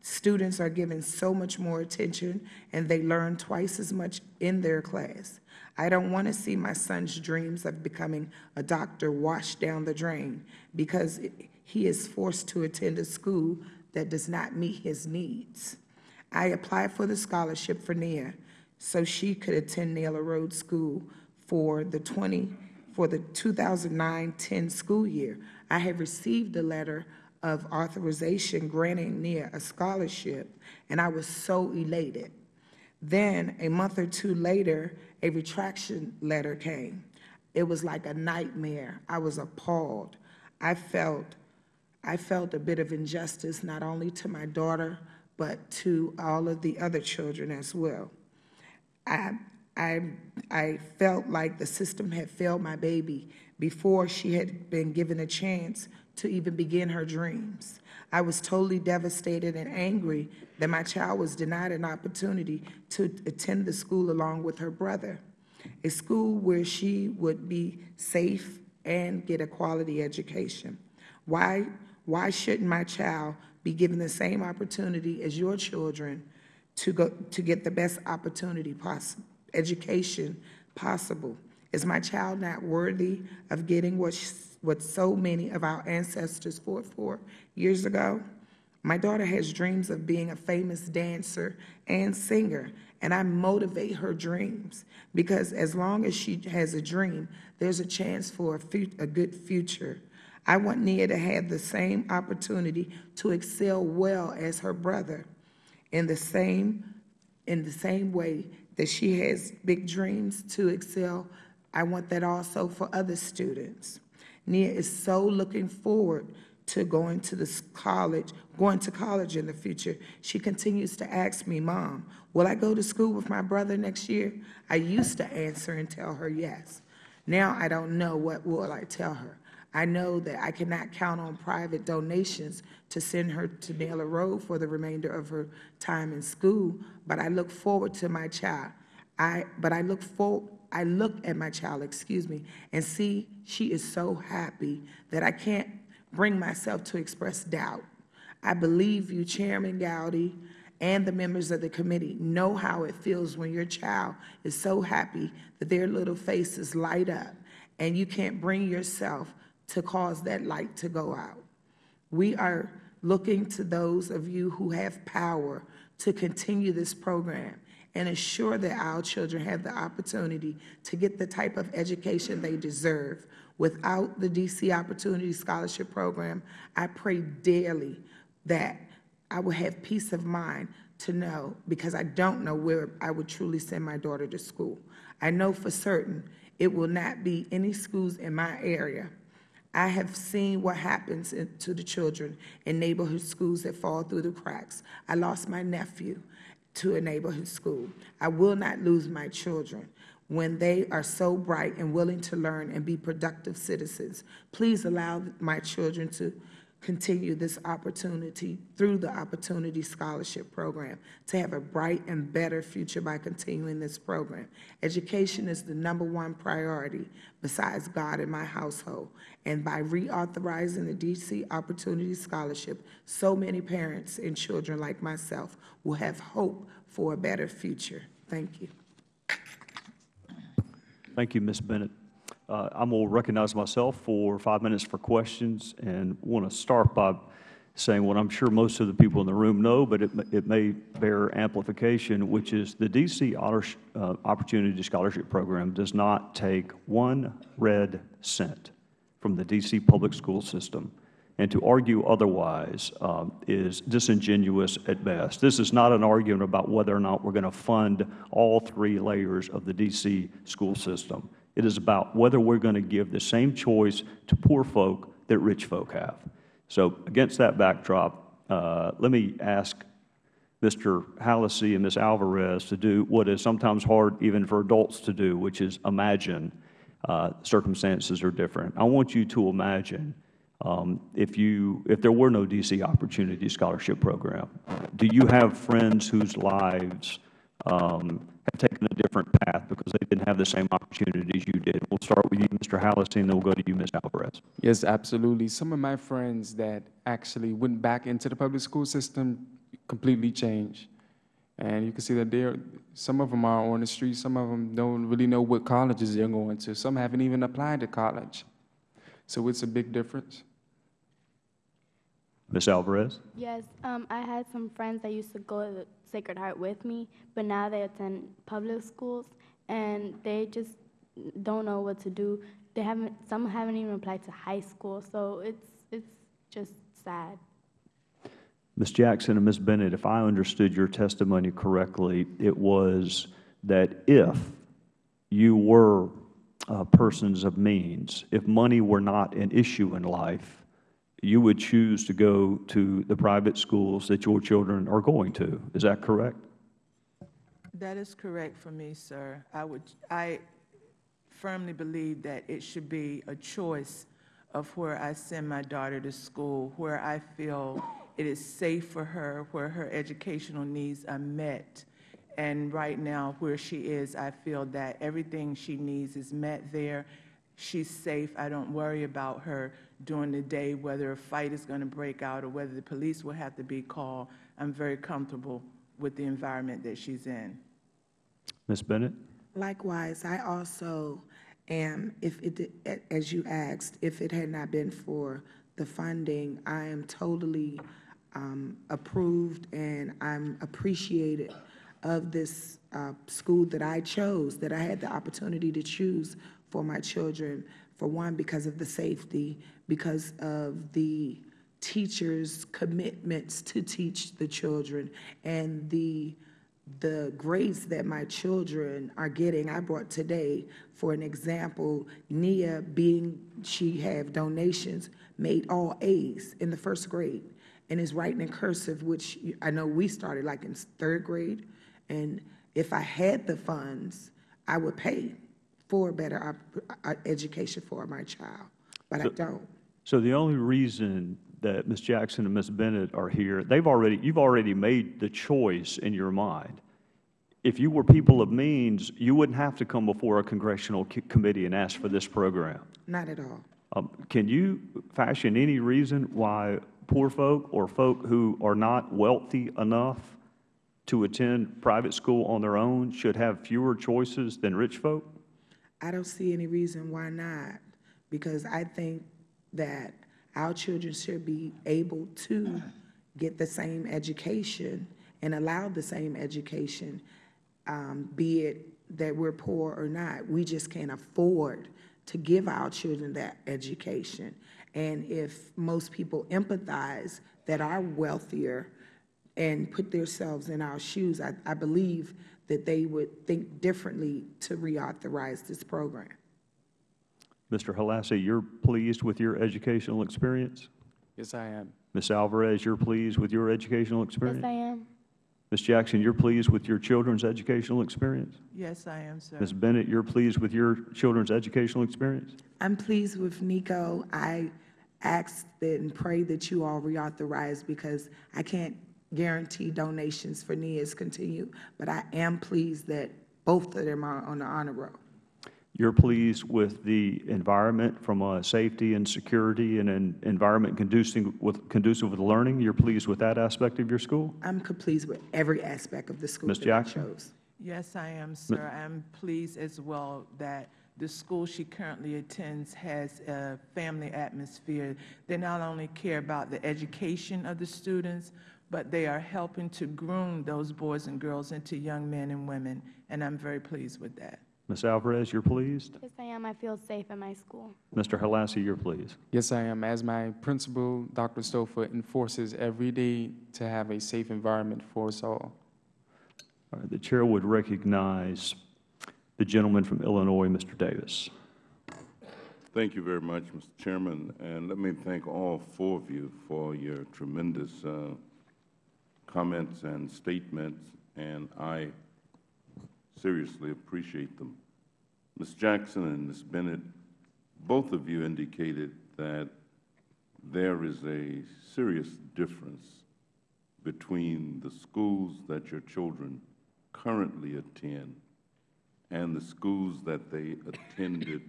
Students are given so much more attention and they learn twice as much in their class. I don't want to see my son's dreams of becoming a doctor washed down the drain because he is forced to attend a school that does not meet his needs. I applied for the scholarship for Nia so she could attend Naylor Road School for the 20 for the 2009-10 school year. I have received a letter of authorization granting Nia a scholarship, and I was so elated. Then, a month or two later, a retraction letter came. It was like a nightmare. I was appalled. I felt, I felt a bit of injustice, not only to my daughter, but to all of the other children as well. I, I, I felt like the system had failed my baby before she had been given a chance to even begin her dreams. I was totally devastated and angry that my child was denied an opportunity to attend the school along with her brother, a school where she would be safe and get a quality education. Why, why shouldn't my child be given the same opportunity as your children to go, to get the best opportunity poss, education possible. Is my child not worthy of getting what, what so many of our ancestors fought for years ago? My daughter has dreams of being a famous dancer and singer, and I motivate her dreams because as long as she has a dream, there's a chance for a, a good future. I want Nia to have the same opportunity to excel well as her brother in the same in the same way that she has big dreams to excel. I want that also for other students. Nia is so looking forward to going to this college, going to college in the future. She continues to ask me, Mom, will I go to school with my brother next year? I used to answer and tell her yes. Now I don't know what will I tell her. I know that I cannot count on private donations to send her to Naylor Road for the remainder of her time in school, but I look forward to my child. I, but I look for, I look at my child, excuse me, and see she is so happy that I can't bring myself to express doubt. I believe you, Chairman Gowdy, and the members of the committee know how it feels when your child is so happy that their little faces light up and you can't bring yourself to cause that light to go out. We are looking to those of you who have power to continue this program and ensure that our children have the opportunity to get the type of education they deserve. Without the DC Opportunity Scholarship Program, I pray daily that I will have peace of mind to know, because I don't know where I would truly send my daughter to school. I know for certain it will not be any schools in my area. I have seen what happens to the children in neighborhood schools that fall through the cracks. I lost my nephew to a neighborhood school. I will not lose my children when they are so bright and willing to learn and be productive citizens. Please allow my children to continue this opportunity through the Opportunity Scholarship Program to have a bright and better future by continuing this program. Education is the number one priority besides God in my household. And by reauthorizing the DC Opportunity Scholarship, so many parents and children like myself will have hope for a better future. Thank you. Thank you, Ms. Bennett. Uh, I'm going to recognize myself for five minutes for questions and want to start by saying what I'm sure most of the people in the room know, but it, it may bear amplification, which is the DC uh, Opportunity Scholarship Program does not take one red cent from the DC public school system. And to argue otherwise um, is disingenuous at best. This is not an argument about whether or not we're going to fund all three layers of the DC school system. It is about whether we're going to give the same choice to poor folk that rich folk have. So against that backdrop, uh, let me ask Mr. Holassie and Ms. Alvarez to do what is sometimes hard even for adults to do, which is imagine uh, circumstances are different. I want you to imagine um, if you if there were no DC Opportunity Scholarship Program, do you have friends whose lives um, have taken a different path because they didn't have the same opportunities you did? We'll start with you, Mr. Holassie, and then we'll go to you, Ms. Alvarez. Yes, absolutely. Some of my friends that actually went back into the public school system completely changed. And you can see that there, some of them are on the street, some of them don't really know what colleges they're going to. Some haven't even applied to college. So it's a big difference. Ms. Alvarez? Yes, um, I had some friends that used to go to Sacred Heart with me, but now they attend public schools and they just don't know what to do. They haven't, some haven't even applied to high school, so it's, it's just sad. Ms. Jackson and Ms. Bennett, if I understood your testimony correctly, it was that if you were uh, persons of means, if money were not an issue in life, you would choose to go to the private schools that your children are going to. Is that correct? That is correct for me, sir. I would, I firmly believe that it should be a choice of where I send my daughter to school, where I feel it is safe for her, where her educational needs are met. And right now, where she is, I feel that everything she needs is met there. She's safe. I don't worry about her during the day, whether a fight is going to break out or whether the police will have to be called. I'm very comfortable with the environment that she's in. Ms. Bennett? Likewise, I also am, if it, as you asked, if it had not been for the funding, I am totally um, approved and I'm appreciated of this uh, school that I chose, that I had the opportunity to choose for my children. For one, because of the safety, because of the teachers' commitments to teach the children, and the the grades that my children are getting, I brought today, for an example, Nia being, she have donations, made all A's in the first grade, and is writing in cursive, which I know we started like in third grade, and if I had the funds, I would pay for better uh, education for my child, but I So- don't. So the only reason that Ms. Jackson and Ms. Bennett are here, they've already, you've already made the choice in your mind. If you were people of means, you wouldn't have to come before a congressional committee and ask for this program. Not at all. Um, Can you fashion any reason why poor folk or folk who are not wealthy enough to attend private school on their own should have fewer choices than rich folk? I don't see any reason why not, because I think that our children should be able to get the same education and allow the same education, um, be it that we're poor or not. We just can't afford to give our children that education. And if most people empathize that are wealthier and put themselves in our shoes, I, I believe that they would think differently to reauthorize this program. Mr. Holassie, you're pleased with your educational experience? Yes, I am. Ms. Alvarez, you're pleased with your educational experience? Yes. I am. Ms. Jackson, you're pleased with your children's educational experience? Yes, I am, sir. Ms. Bennett, you're pleased with your children's educational experience? I'm pleased with Nico. I ask that and pray that you all reauthorize because I can't guarantee donations for Nia's continue, but I am pleased that both of them are on the honor roll. You're pleased with the environment from a safety and security and an environment conducive with, conducive with learning? You're pleased with that aspect of your school? I'm pleased with every aspect of the school Ms. that I Jackson? chose. Yes, I am, sir. I'm pleased as well that the school she currently attends has a family atmosphere. They not only care about the education of the students, but they are helping to groom those boys and girls into young men and women, and I'm very pleased with that. Ms. Alvarez, you're pleased? Yes, I am. I feel safe at my school. Mr. Holassie, you're pleased? Yes, I am. As my principal, Dr. Stofa, enforces every day to have a safe environment for us all. All right, the chair would recognize the gentleman from Illinois, Mr. Davis. Thank you very much, Mr. Chairman, and let me thank all four of you for your tremendous uh, comments and statements, and I seriously appreciate them. Ms. Jackson and Ms. Bennett, both of you indicated that there is a serious difference between the schools that your children currently attend and the schools that they attended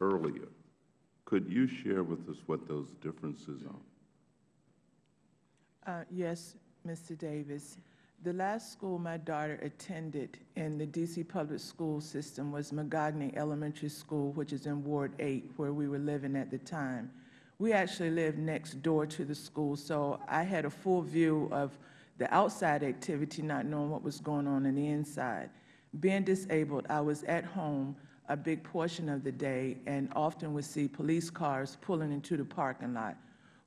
earlier. Could you share with us what those differences are? Uh, Yes, Mr. Davis. The last school my daughter attended in the D.C. public school system was Magogny Elementary School, which is in Ward 8, where we were living at the time. We actually lived next door to the school, so I had a full view of the outside activity, not knowing what was going on in the inside. Being disabled, I was at home a big portion of the day and often would see police cars pulling into the parking lot,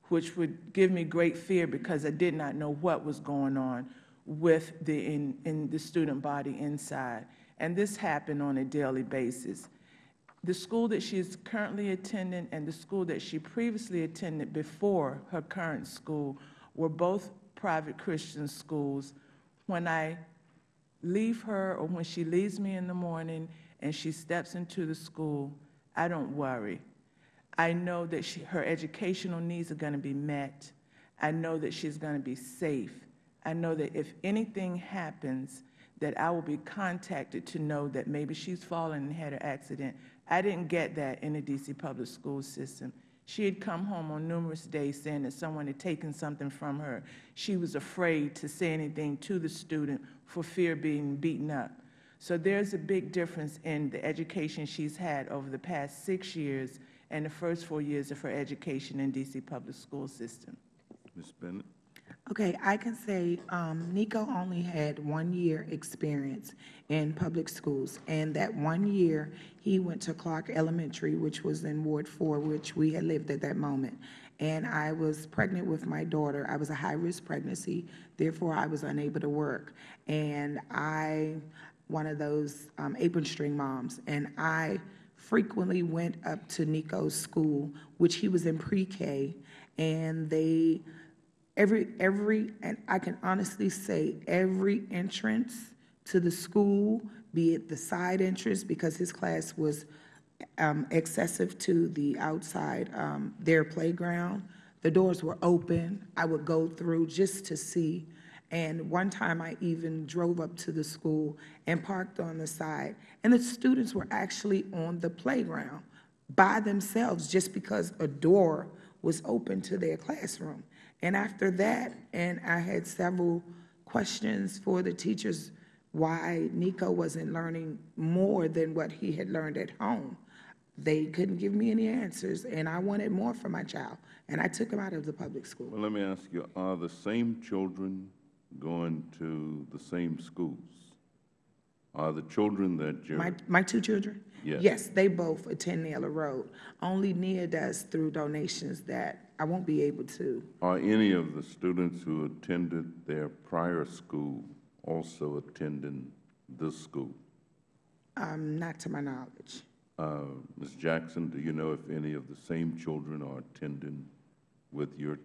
which would give me great fear because I did not know what was going on with the, in, in the student body inside. And this happened on a daily basis. The school that she is currently attending and the school that she previously attended before her current school were both private Christian schools. When I leave her or when she leaves me in the morning and she steps into the school, I don't worry. I know that she, her educational needs are going to be met. I know that she's going to be safe. I know that if anything happens, that I will be contacted to know that maybe she's fallen and had an accident. I didn't get that in the D.C. public school system. She had come home on numerous days saying that someone had taken something from her. She was afraid to say anything to the student for fear of being beaten up. So there's a big difference in the education she's had over the past six years and the first four years of her education in D.C. public school system. Ms. Bennett? Okay, I can say um, Nico only had one year experience in public schools, and that one year he went to Clark Elementary, which was in Ward Four, which we had lived at that moment. And I was pregnant with my daughter. I was a high-risk pregnancy, therefore I was unable to work. And I, one of those um, apron string moms, and I frequently went up to Nico's school, which he was in pre-K, and they Every, every, and I can honestly say, every entrance to the school, be it the side entrance, because his class was um, excessive to the outside, um, their playground, the doors were open. I would go through just to see. And one time I even drove up to the school and parked on the side. And the students were actually on the playground by themselves just because a door was open to their classroom. And after that, and I had several questions for the teachers why Nico wasn't learning more than what he had learned at home. They couldn't give me any answers, and I wanted more for my child, and I took him out of the public school. Well, let me ask you, are the same children going to the same schools? Are the children that My, you're, my two children? Yes. Yes, they both attend Naylor Road. Only Nia does through donations that I won't be able to. are any of the students who attended their prior school also attending this school? Um, not to my knowledge. Uh, Ms. Jackson, do you know if any of the same children are attending with your ch-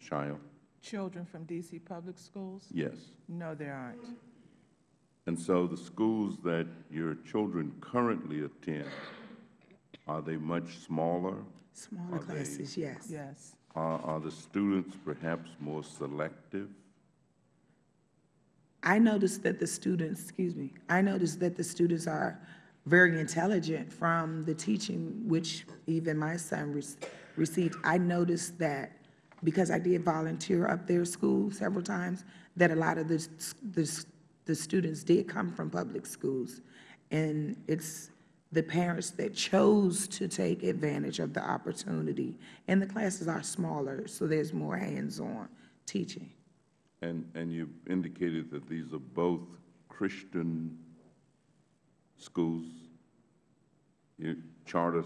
child? Children from D.C. public schools? Yes. No, there aren't. And so the schools that your children currently attend, are they much smaller? Smaller Are they- classes, yes. Yes. Are, are the students perhaps more selective? I noticed that the students, excuse me, I noticed that the students are very intelligent from the teaching which even my son rec- received. I noticed that because I did volunteer up their school several times, that a lot of the, the, the students did come from public schools. And it's the parents that chose to take advantage of the opportunity. And the classes are smaller, so there's more hands-on teaching. And, and you indicated that these are both Christian schools? You charter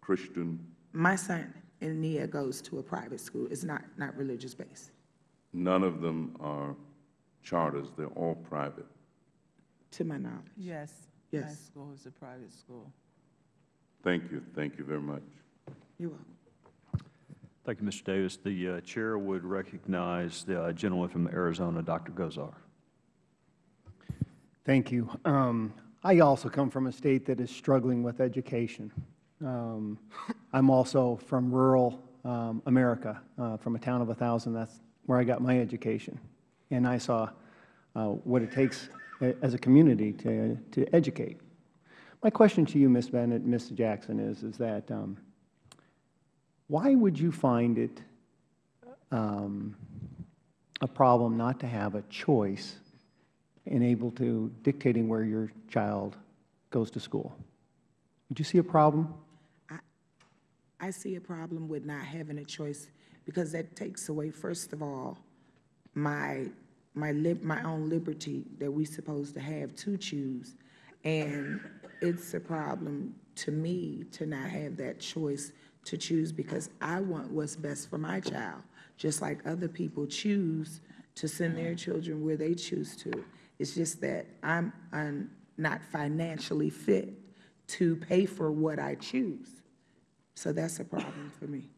Christian, My son in Nia goes to a private school. It's not, not religious-based, none of them are charters, they're all private. to my knowledge. Yes. My Yes. school is a private school. Thank you, thank you very much. You're welcome. Thank you, Mr. Davis. The uh, chair would recognize the uh, gentleman from Arizona, Dr. Gosar. Thank you. Um, I also come from a state that is struggling with education. Um, I'm also from rural um, America, uh, from a town of 1,000. That's where I got my education. And I saw uh, what it takes as a community to, to educate. My question to you, Ms. Bennett, Ms. Jackson, is, is that um, why would you find it um, a problem not to have a choice and able to dictating where your child goes to school. Would you see a problem? I see a problem with not having a choice because that takes away, first of all, my, my lib, my own liberty that we're supposed to have to choose. And it's a problem to me to not have that choice to choose because I want what's best for my child, just like other people choose to send their children where they choose to. It's just that I'm, I'm not financially fit to pay for what I choose. So that's a problem for me.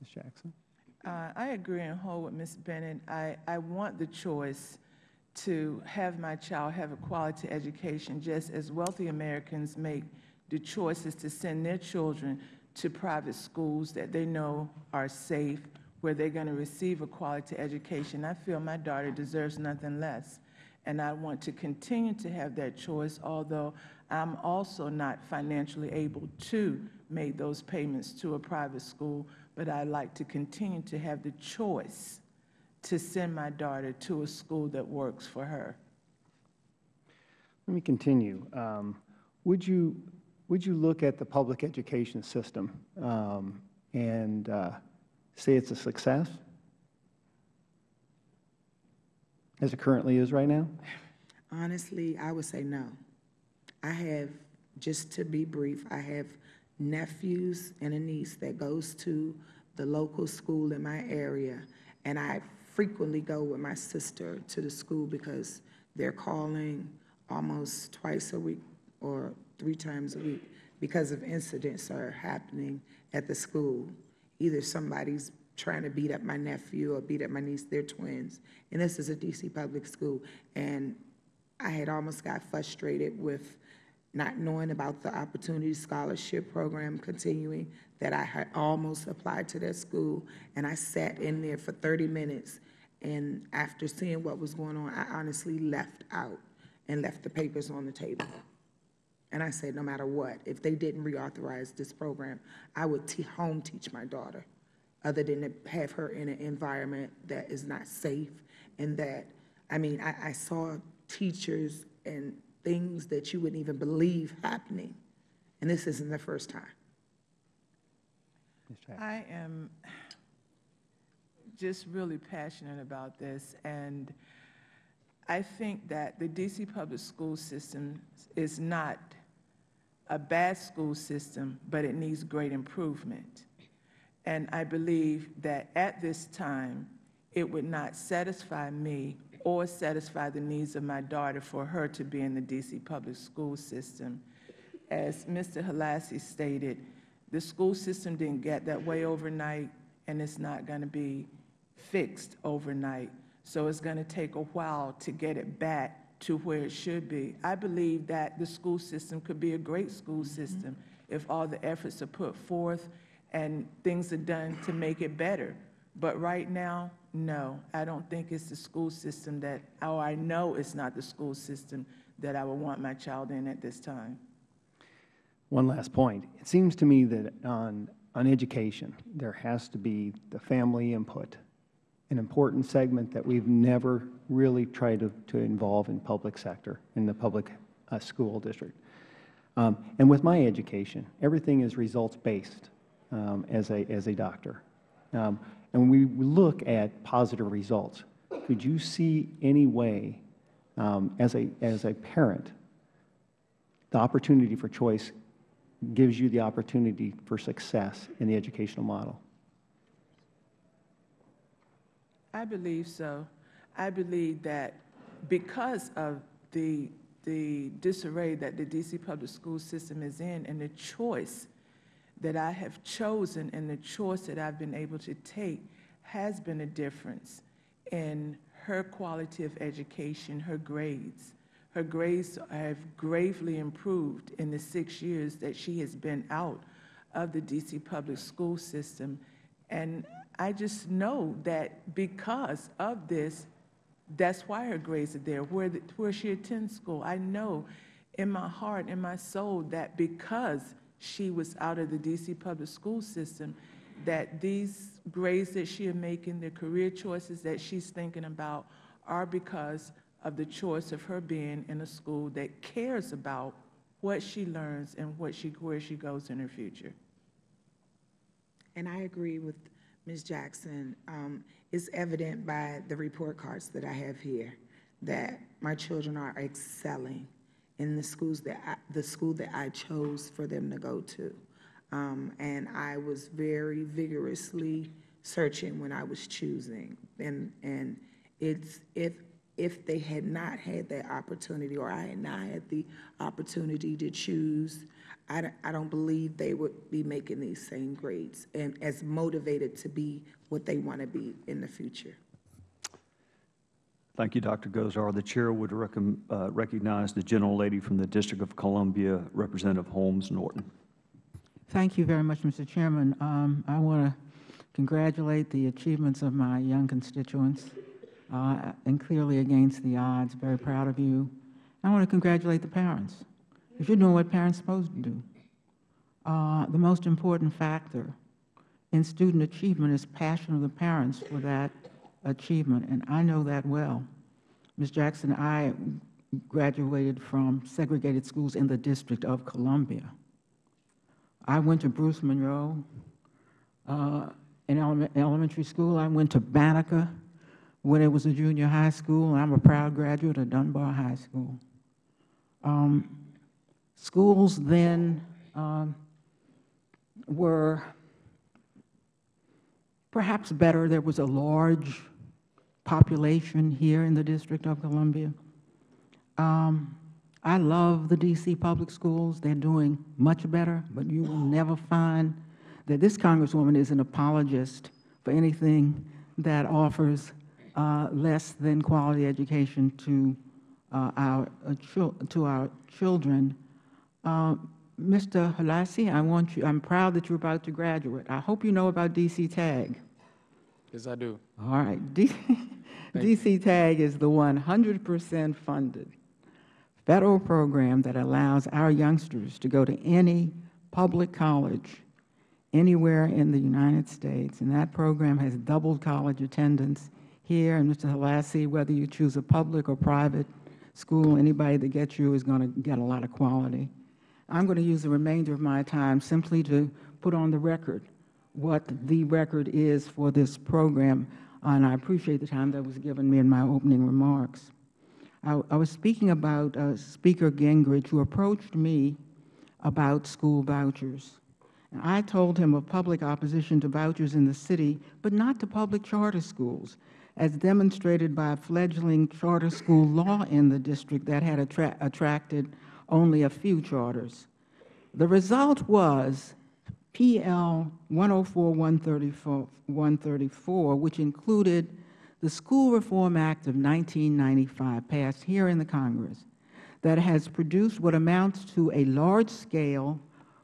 Ms. Jackson? Uh, I agree in whole with Ms. Bennett. I, I want the choice to have my child have a quality education, just as wealthy Americans make the choices to send their children to private schools that they know are safe, where they're going to receive a quality education. I feel my daughter deserves nothing less. And I want to continue to have that choice, although I'm also not financially able to make those payments to a private school. but I'd like to continue to have the choice to send my daughter to a school that works for her. Let me continue. Um, Would you, would you look at the public education system um, and uh, say it's a success? As it currently is right now? Honestly, I would say no. I have, just to be brief, I have nephews and a niece that goes to the local school in my area, and I frequently go with my sister to the school because they're calling almost twice a week or three times a week because of incidents are happening at the school. Either somebody's trying to beat up my nephew or beat up my niece, they're twins. And this is a DC public school. And I had almost got frustrated with not knowing about the Opportunity Scholarship Program continuing, that I had almost applied to that school, and I sat in there for 30 minutes, and after seeing what was going on, I honestly left out and left the papers on the table. And I said, no matter what, if they didn't reauthorize this program, I would home teach my daughter, other than to have her in an environment that is not safe and that, I mean, I, I saw teachers and things that you wouldn't even believe happening. And this isn't the first time. I am just really passionate about this, and I think that the DC public school system is not a bad school system, but it needs great improvement. And I believe that at this time, it would not satisfy me or satisfy the needs of my daughter for her to be in the DC public school system. As Mr. Holassie stated, the school system didn't get that way overnight, and it's not going to be fixed overnight. So it's going to take a while to get it back to where it should be. I believe that the school system could be a great school mm-hmm. system if all the efforts are put forth and things are done to make it better. But right now, no, I don't think it's the school system that, or I know it's not the school system that I would want my child in at this time. One last point. It seems to me that on, on education, there has to be the family input, an important segment that we've never really tried to, to involve in public sector, in the public uh, school district. Um, and with my education, everything is results-based um, as, a, as a doctor. Um, and when we look at positive results, could you see any way, um, as, a, as a parent, the opportunity for choice gives you the opportunity for success in the educational model? I believe so. I believe that because of the, the disarray that the DC public school system is in and the choice that I have chosen and the choice that I've been able to take has been a difference in her quality of education, her grades. Her grades have gravely improved in the six years that she has been out of the DC public school system. And I just know that because of this, that's why her grades are there, where, the, where she attends school. I know in my heart, in my soul, that because she was out of the DC public school system, that these grades that she is making, the career choices that she's thinking about, are because of the choice of her being in a school that cares about what she learns and what she, where she goes in her future. And I agree with Ms. Jackson. Um, It's evident by the report cards that I have here that my children are excelling in the schools that, I- the school that I chose for them to go to. Um, And I was very vigorously searching when I was choosing. And, and it's, if, if they had not had that opportunity, or I had not had the opportunity to choose, I don't, I don't believe they would be making these same grades and as motivated to be what they want to be in the future. Thank you, Dr. Gosar. The chair would uh, recognize the gentlelady from the District of Columbia, Representative Holmes Norton. Thank you very much, Mr. Chairman. Um, I want to congratulate the achievements of my young constituents, uh, and clearly against the odds. Very proud of you. I want to congratulate the parents, because you're doing what parents are supposed to do. Uh, the most important factor in student achievement is passion of the parents for that achievement, and I know that well. Ms. Jackson, I graduated from segregated schools in the District of Columbia. I went to Bruce Monroe uh, in element, elementary school. I went to Banneker when it was a junior high school, and I'm a proud graduate of Dunbar High School. Um, schools then um, were perhaps better. There was a large population here in the District of Columbia. Um, I love the D.C. public schools. They're doing much better, but you will never find that this Congresswoman is an apologist for anything that offers uh, less than quality education to uh, our uh, to our children. Mr. Holassie, I want you. I'm proud that you're about to graduate. I hope you know about DC Tag. Yes, I do. All right. D DC *laughs* TAG is the 100 percent funded federal program that allows our youngsters to go to any public college anywhere in the United States. And that program has doubled college attendance here. And Mr. Holassie, whether you choose a public or private school, anybody that gets you is going to get a lot of quality. I'm going to use the remainder of my time simply to put on the record what the record is for this program, and I appreciate the time that was given me in my opening remarks. I, I was speaking about uh, Speaker Gingrich, who approached me about school vouchers. And I told him of public opposition to vouchers in the city, but not to public charter schools, as demonstrated by a fledgling charter school law in the district that had attra attracted only a few charters. The result was PL 104-134, which included the School Reform Act of 1995, passed here in the Congress, that has produced what amounts to a large-scale,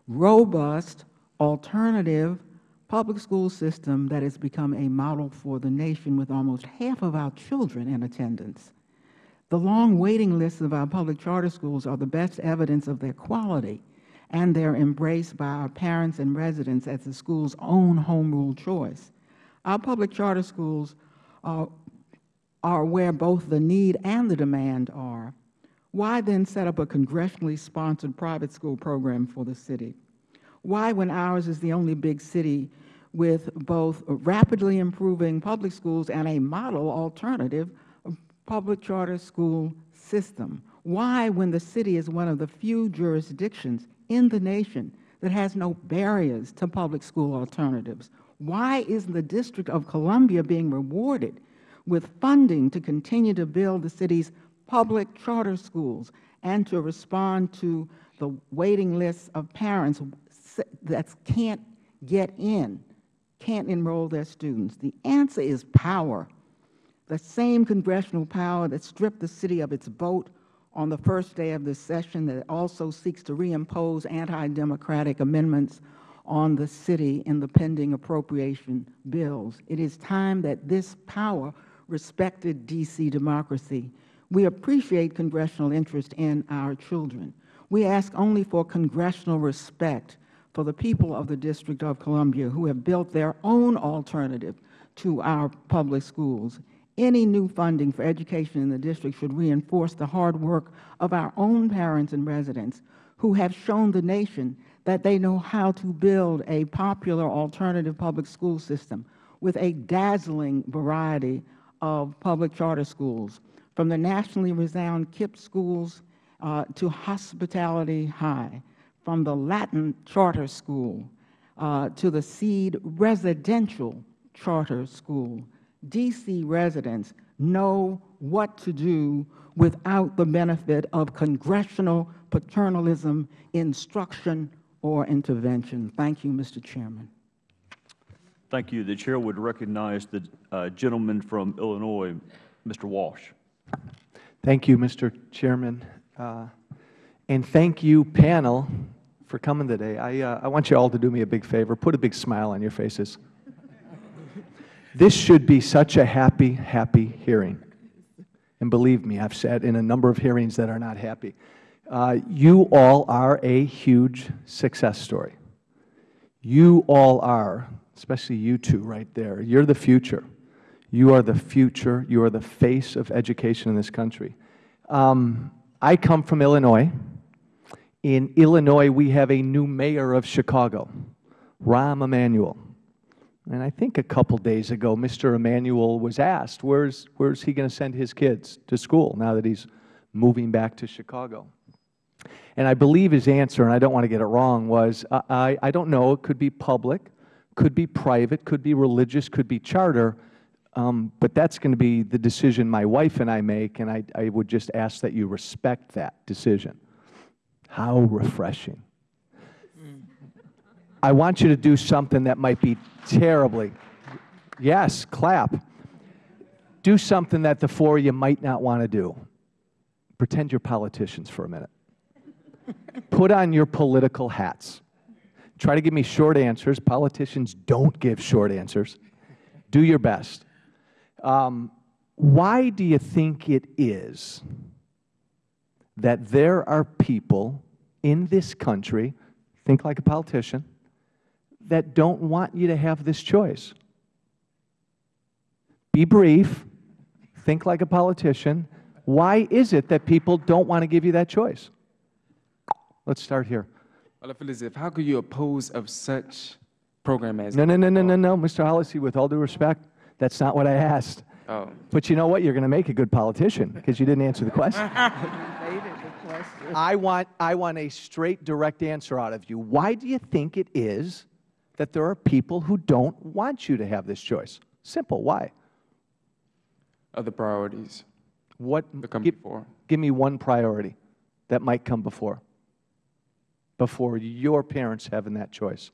robust, alternative public school system that has become a model for the nation with almost half of our children in attendance. The long waiting lists of our public charter schools are the best evidence of their quality and their embrace by our parents and residents as the school's own home rule choice. Our public charter schools are, are where both the need and the demand are. Why then set up a congressionally sponsored private school program for the city? Why, when ours is the only big city with both rapidly improving public schools and a model alternative public charter school system? Why, when the city is one of the few jurisdictions in the nation that has no barriers to public school alternatives? Why is the District of Columbia being rewarded with funding to continue to build the city's public charter schools and to respond to the waiting lists of parents that can't get in, can't enroll their students? The answer is power, the same congressional power that stripped the city of its vote on the first day of this session that also seeks to reimpose anti-democratic amendments on the city in the pending appropriation bills. It is time that this power respected D.C. democracy. We appreciate congressional interest in our children. We ask only for congressional respect for the people of the District of Columbia who have built their own alternative to our public schools. Any new funding for education in the district should reinforce the hard work of our own parents and residents who have shown the nation that they know how to build a popular alternative public school system with a dazzling variety of public charter schools, from the nationally renowned KIPP schools uh, to Hospitality High, from the Latin Charter School uh, to the Seed Residential Charter School. D.C. residents know what to do without the benefit of congressional paternalism, instruction, or intervention. Thank you, Mr. Chairman. Thank you. The Chair would recognize the uh, gentleman from Illinois, Mr. Walsh. Thank you, Mr. Chairman. Uh, and thank you, panel, for coming today. I, uh, I want you all to do me a big favor. Put a big smile on your faces. This should be such a happy, happy hearing. And believe me, I've sat in a number of hearings that are not happy. Uh, you all are a huge success story. You all are especially you two right there. You're the future. You are the future. You are the face of education in this country. Um, I come from Illinois. In Illinois, we have a new mayor of Chicago, Rahm Emanuel. And I think a couple days ago, Mr. Emanuel was asked, where's, where's he going to send his kids to school now that he's moving back to Chicago? And I believe his answer, and I don't want to get it wrong, was, I, I, don't know, it could be public, could be private, could be religious, could be charter, um, but that's going to be the decision my wife and I make, and I, I would just ask that you respect that decision. How refreshing. I want you to do something that might be terribly, yes, clap. Do something that the four of you might not want to do. Pretend you're politicians for a minute. Put on your political hats. Try to give me short answers. Politicians don't give short answers. Do your best. Um, why do you think it is that there are people in this country, think like a politician, that don't want you to have this choice? Be brief. Think like a politician. Why is it that people don't want to give you that choice? Let's start here. Well, I feel as if, how could you oppose of such program as? No, no, no, no, no, no, Mr. Holassie, with all due respect, that's not what I asked. Oh, But you know what? You're going to make a good politician because you didn't answer *laughs* the question. I want, I want a straight, direct answer out of you. Why do you think it is that there are people who don't want you to have this choice? Simple. Why? other priorities What? that come Give, before. give me one priority that might come before, before your parents having that choice.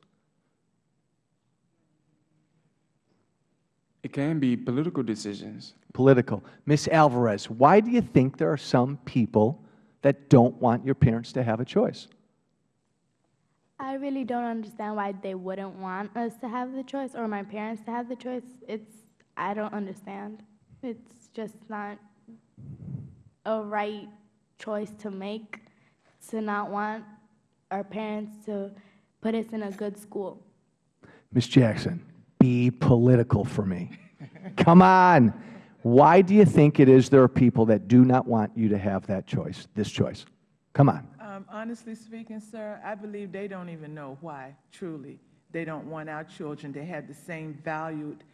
It can be political decisions. Political. Ms. Alvarez, why do you think there are some people that don't want your parents to have a choice? I really don't understand why they wouldn't want us to have the choice or my parents to have the choice. It's, I don't understand. It's just not a right choice to make to not want our parents to put us in a good school. Ms. Jackson, be political for me. *laughs* Come on. Why do you think it is there are people that do not want you to have that choice, this choice? Come on. Um, Honestly speaking, sir, I believe they don't even know why, truly. They don't want our children to have the same valued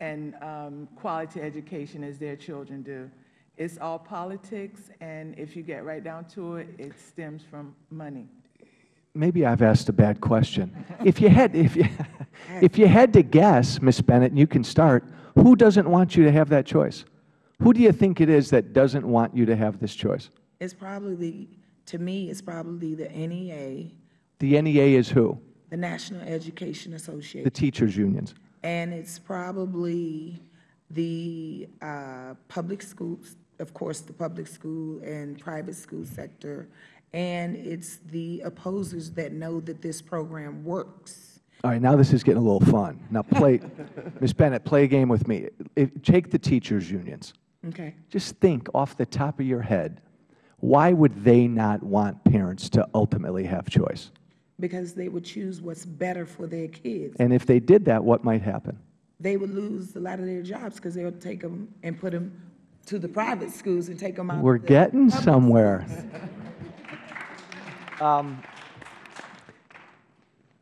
and um, quality education as their children do. It's all politics, and if you get right down to it, it stems from money. Maybe I've asked a bad question. If you had, if you, *laughs* if you had to guess, Ms. Bennett, and you can start, who doesn't want you to have that choice? Who do you think it is that doesn't want you to have this choice? It's probably, to me, it's probably the NEA, The NEA is who? the National Education Association. The teachers' unions. And it's probably the uh, public schools, of course, the public school and private school sector, and it's the opposers that know that this program works. All right, now this is getting a little fun. Now play, *laughs* Ms. Bennett, play a game with me. If, take the teachers' unions. Okay. Just think off the top of your head, why would they not want parents to ultimately have choice? Because they would choose what's better for their kids. And if they did that, what might happen? They would lose a lot of their jobs because they would take them and put them to the private schools and take them out. We're getting somewhere. *laughs* Um,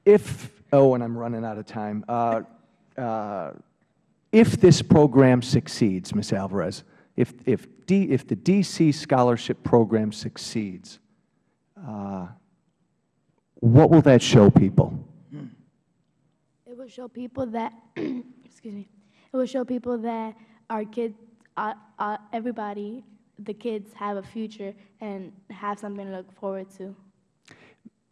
If, oh, and I'm running out of time. Uh, uh, If this program succeeds, Ms. Alvarez, if, if, D, if the DC Scholarship Program succeeds, uh, what will that show people? It will show people that, *clears throat* excuse me, it will show people that our kids, uh, uh, everybody, the kids have a future and have something to look forward to.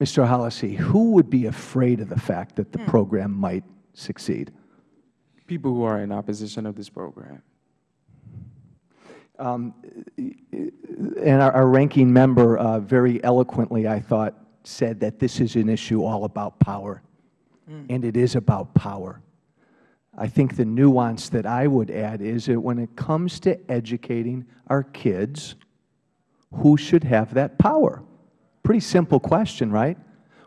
Mr. Holassie, who would be afraid of the fact that the program might succeed? People who are in opposition of this program. Um, And our, our ranking member uh, very eloquently, I thought, said that this is an issue all about power. And it is about power. I think the nuance that I would add is that when it comes to educating our kids, who should have that power? Pretty simple question, right?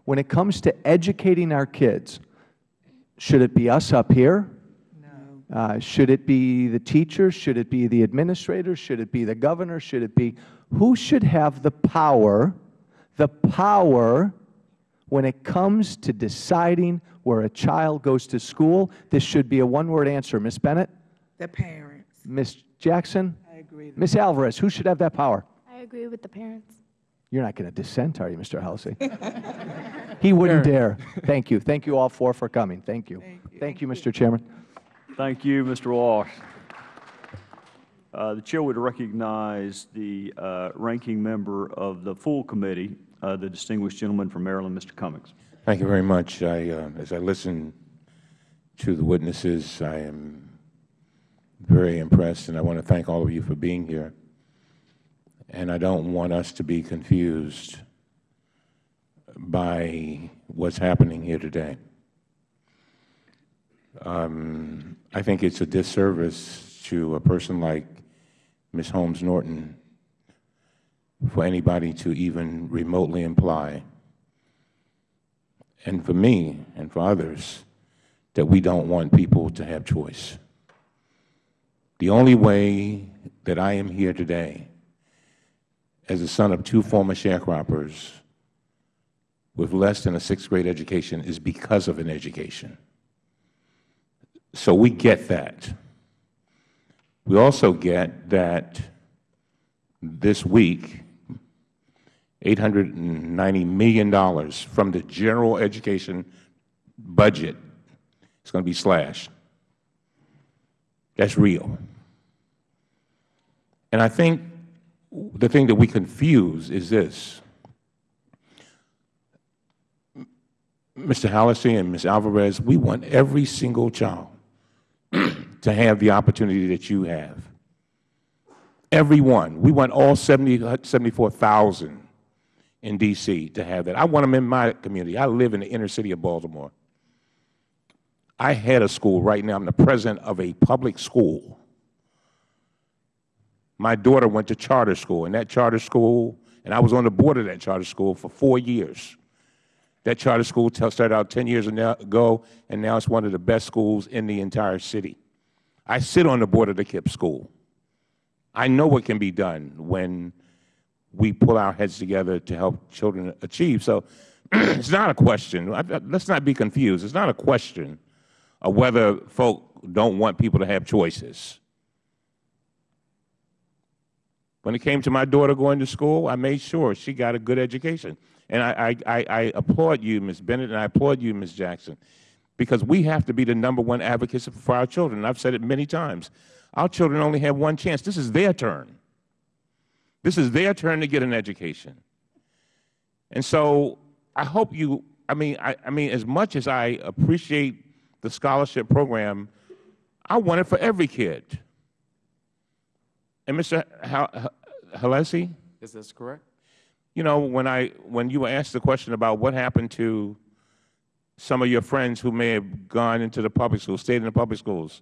When it comes to educating our kids, Should it be us up here? No. Uh, Should it be the teachers? Should it be the administrators? Should it be the governor? Should it be, who should have the power, the power when it comes to deciding where a child goes to school? This should be a one-word answer. Ms. Bennett? The parents. Ms. Jackson? I agree. Ms. Alvarez, who should have that power? I agree with the parents. You're not going to dissent, are you, Mr. Holassie? *laughs* He wouldn't dare. Thank you. Thank you all four for coming. Thank you. Thank you, Mr. Chairman. Thank you, Mr. Walsh. Uh, The Chair would recognize the uh, ranking member of the full committee, uh, the distinguished gentleman from Maryland, Mr. Cummings. Thank you very much. I, uh, as I listen to the witnesses, I am very impressed, and I want to thank all of you for being here. And I don't want us to be confused by what's happening here today. Um, I think it's a disservice to a person like Ms. Holmes Norton for anybody to even remotely imply and for me and for others, that we don't want people to have choice. The only way that I am here today, as the son of two former sharecroppers with less than a sixth grade education, is because of an education. So we get that. We also get that this week, $890 million from the general education budget is going to be slashed. That's real. And I think the thing that we confuse is this. Mr. Holassie and Ms. Alvarez, we want every single child to have the opportunity that you have. Everyone. We want all 70, 74,000 in D.C. to have that. I want them in my community. I live in the inner city of Baltimore. I head a school right now. I'm the president of a public school. My daughter went to charter school, and that charter school, and I was on the board of that charter school for four years. That charter school started out 10 years ago, and now it's one of the best schools in the entire city. I sit on the board of the KIPP school. I know what can be done when we pull our heads together to help children achieve. So *clears throat* it's not a question. Let's not be confused. It's not a question of whether folk don't want people to have choices. When it came to my daughter going to school, I made sure she got a good education. And I, I, I applaud you, Ms. Bennett, and I applaud you, Ms. Jackson, because we have to be the number one advocates for our children. I've said it many times. Our children only have one chance. This is their turn. This is their turn to get an education. And so I hope you, I mean, I, I mean, as much as I appreciate the scholarship program, I want it for every kid. And Mr. Holassie? Is this correct? You know, when, I, when you were asked the question about what happened to some of your friends who may have gone into the public schools, stayed in the public schools,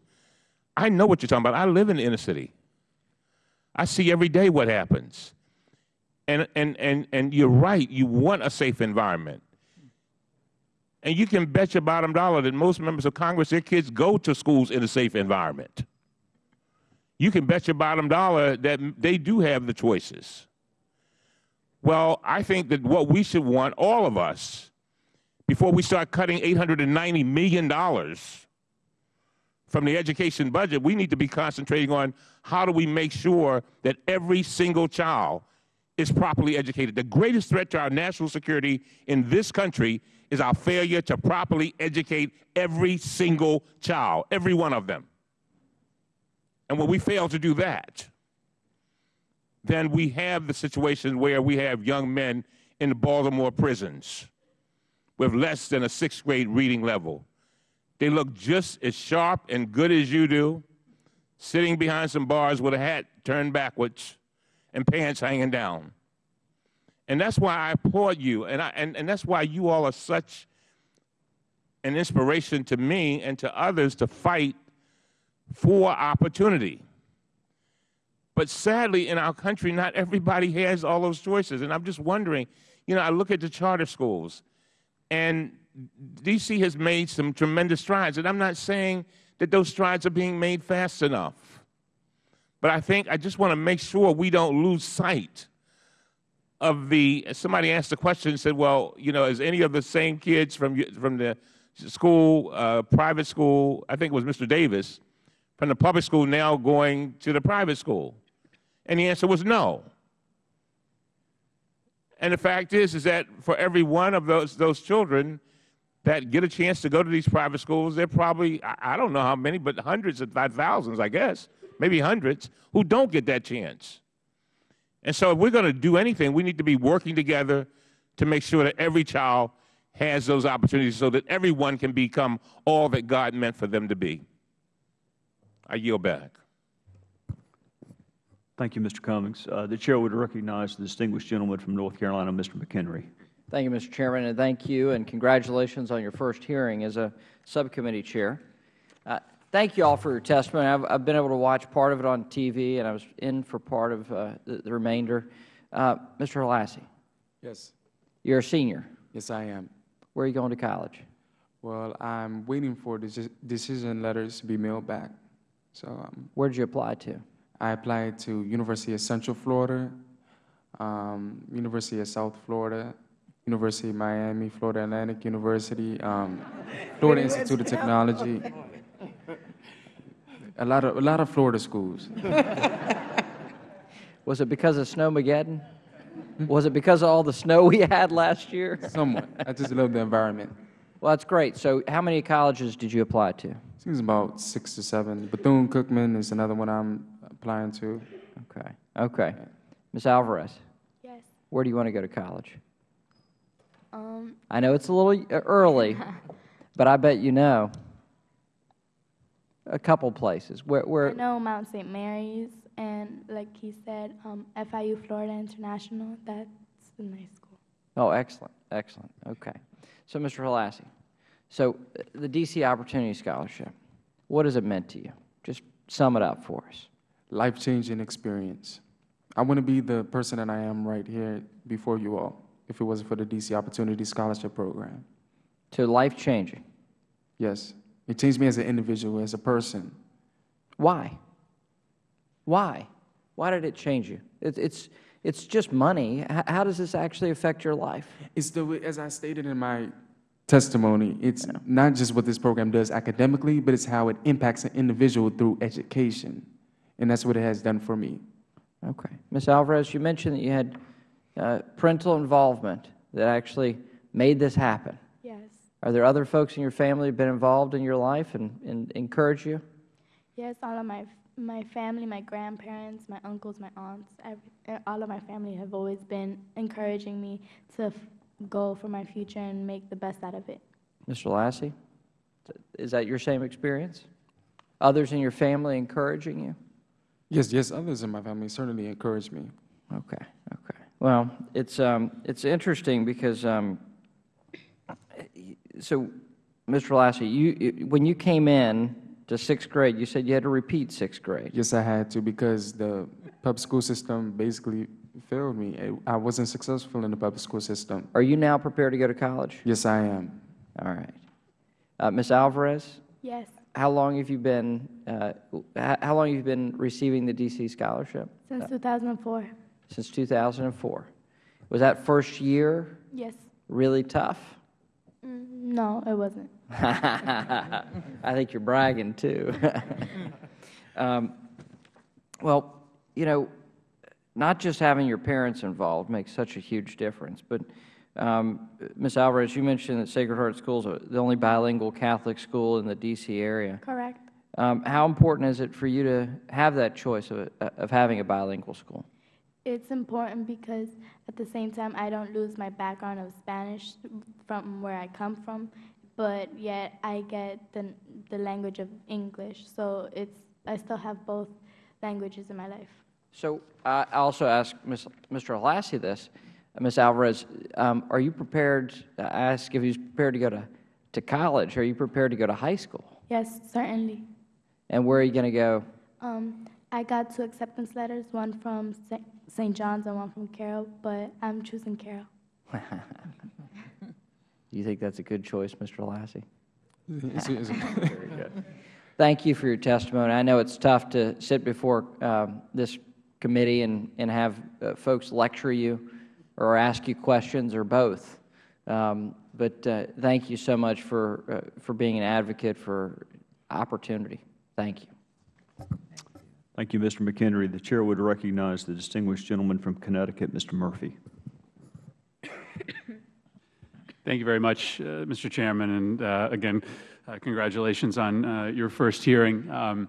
I know what you're talking about. I live in the inner city. I see every day what happens. And, and, and, and you're right, you want a safe environment. And you can bet your bottom dollar that most members of Congress, their kids go to schools in a safe environment. You can bet your bottom dollar that they do have the choices. Well, I think that what we should want, all of us, before we start cutting $890 million from the education budget, we need to be concentrating on how do we make sure that every single child is properly educated. The greatest threat to our national security in this country is our failure to properly educate every single child, every one of them. And when we fail to do that, then we have the situation where we have young men in the Baltimore prisons with less than a sixth grade reading level. They look just as sharp and good as you do, sitting behind some bars with a hat turned backwards and pants hanging down. And that's why I applaud you, and, I, and, and that's why you all are such an inspiration to me and to others to fight for opportunity. But sadly, in our country, not everybody has all those choices. And I'm just wondering, you know, I look at the charter schools, and D.C. has made some tremendous strides, and I'm not saying that those strides are being made fast enough. But I think I just want to make sure we don't lose sight of the, somebody asked the question and said, well, you know, is any of the same kids from, from the school, uh, private school, I think it was Mr. Davis, from the public school now going to the private school? And the answer was no. And the fact is, is that for every one of those, those children that get a chance to go to these private schools, there are probably, I I don't know how many, but hundreds of thousands, I guess, maybe hundreds, who don't get that chance. And so if we're going to do anything, we need to be working together to make sure that every child has those opportunities so that everyone can become all that God meant for them to be. I yield back. Thank you, Mr. Cummings. Uh, The Chair would recognize the distinguished gentleman from North Carolina, Mr. McHenry. Thank you, Mr. Chairman, and thank you, and congratulations on your first hearing as a subcommittee chair. Uh, Thank you all for your testimony. I've, I've been able to watch part of it on TV, and I was in for part of uh, the, the remainder. Uh, Mr. Holassie, Yes. you're a senior. Yes, I am. Where are you going to college? Well, I'm waiting for deci- decision letters to be mailed back. So um, Where did you apply to? I applied to University of Central Florida, um, University of South Florida, University of Miami, Florida Atlantic University, um, Florida Institute of Technology. A lot of a lot of Florida schools. *laughs* Was it because of Snowmageddon? Was it because of all the snow we had last year? *laughs* Somewhat. I just love the environment. Well, that's great. So how many colleges did you apply to? Seems about six to seven. Bethune Cookman is another one I'm applying to. Okay. Okay. Ms. Alvarez, Yes. where do you want to go to college? Um, I know it's a little uh, early, *laughs* but I bet you know. A couple places. Where, I where, know Mount St. Mary's, and like he said, um, FIU Florida International. That's a nice school. oh, excellent, excellent. Okay. So, Mr. Holassie, so uh, the DC Opportunity Scholarship, what has it meant to you? Just sum it up for us. Life-changing experience. I wouldn't be the person that I am right here before you all if it wasn't for the DC Opportunity Scholarship Program. To life changing. Yes. It changed me as an individual, as a person. Why? Why? Why did it change you? It's, it's, it's just money. H- how does this actually affect your life? It's the as I stated in my testimony, it's not just what this program does academically, but it's how it impacts an individual through education. And that's what it has done for me. Okay. Ms. Alvarez, you mentioned that you had uh, parental involvement that actually made this happen. Yes. Are there other folks in your family who have been involved in your life and, and encourage you? Yes, all of my my family, my grandparents, my uncles, my aunts, every, all of my family have always been encouraging me to f- go for my future and make the best out of it. Mr. Lassie, is that your same experience? Others in your family encouraging you? Yes, yes, others in my family certainly encouraged me. Okay, okay. Well, it's, um, it's interesting because, um, so, Mr. Lassie, you, when you came in to sixth grade, you said you had to repeat sixth grade. Yes, I had to because the public school system basically failed me. I I wasn't successful in the public school system. Are you now prepared to go to college? Yes, I am. All right. Uh, Ms. Alvarez, Yes. How long have you been, uh, how long have you been receiving the DC scholarship? Since 2004. Since 2004. Was that first year Yes. really tough? Mm, no, it wasn't. *laughs* I think you're bragging too. *laughs* um, well, you know, not just having your parents involved makes such a huge difference, but um, Ms. Alvarez, you mentioned that Sacred Heart School is the only bilingual Catholic school in the D.C. area. Correct. Um, how important is it for you to have that choice of, of having a bilingual school? It's important because at the same time, I don't lose my background of Spanish from where I come from, but yet I get the, the language of English. So it's, I still have both languages in my life. So I also asked Ms., Mr. Holassie this. Uh, Ms. Alvarez, um, are you prepared, I asked if he was prepared to go to, to college. Are you prepared to go to high school? Yes, certainly. And where are you going to go? Um, I got two acceptance letters, one from St. John's and one from Carroll, but I'm choosing Carroll. Do *laughs* you think that's a good choice, Mr. Lassie? It's- it's- *laughs* Very good. Thank you for your testimony. I know it's tough to sit before um, this committee and, and have uh, folks lecture you or ask you questions or both. Um, But uh, thank you so much for, uh, for being an advocate for opportunity. Thank you. Thank you, Mr. McHenry. The Chair would recognize the distinguished gentleman from Connecticut, Mr. Murphy. Thank you very much, uh, Mr. Chairman, and uh, again, uh, congratulations on uh, your first hearing. Um,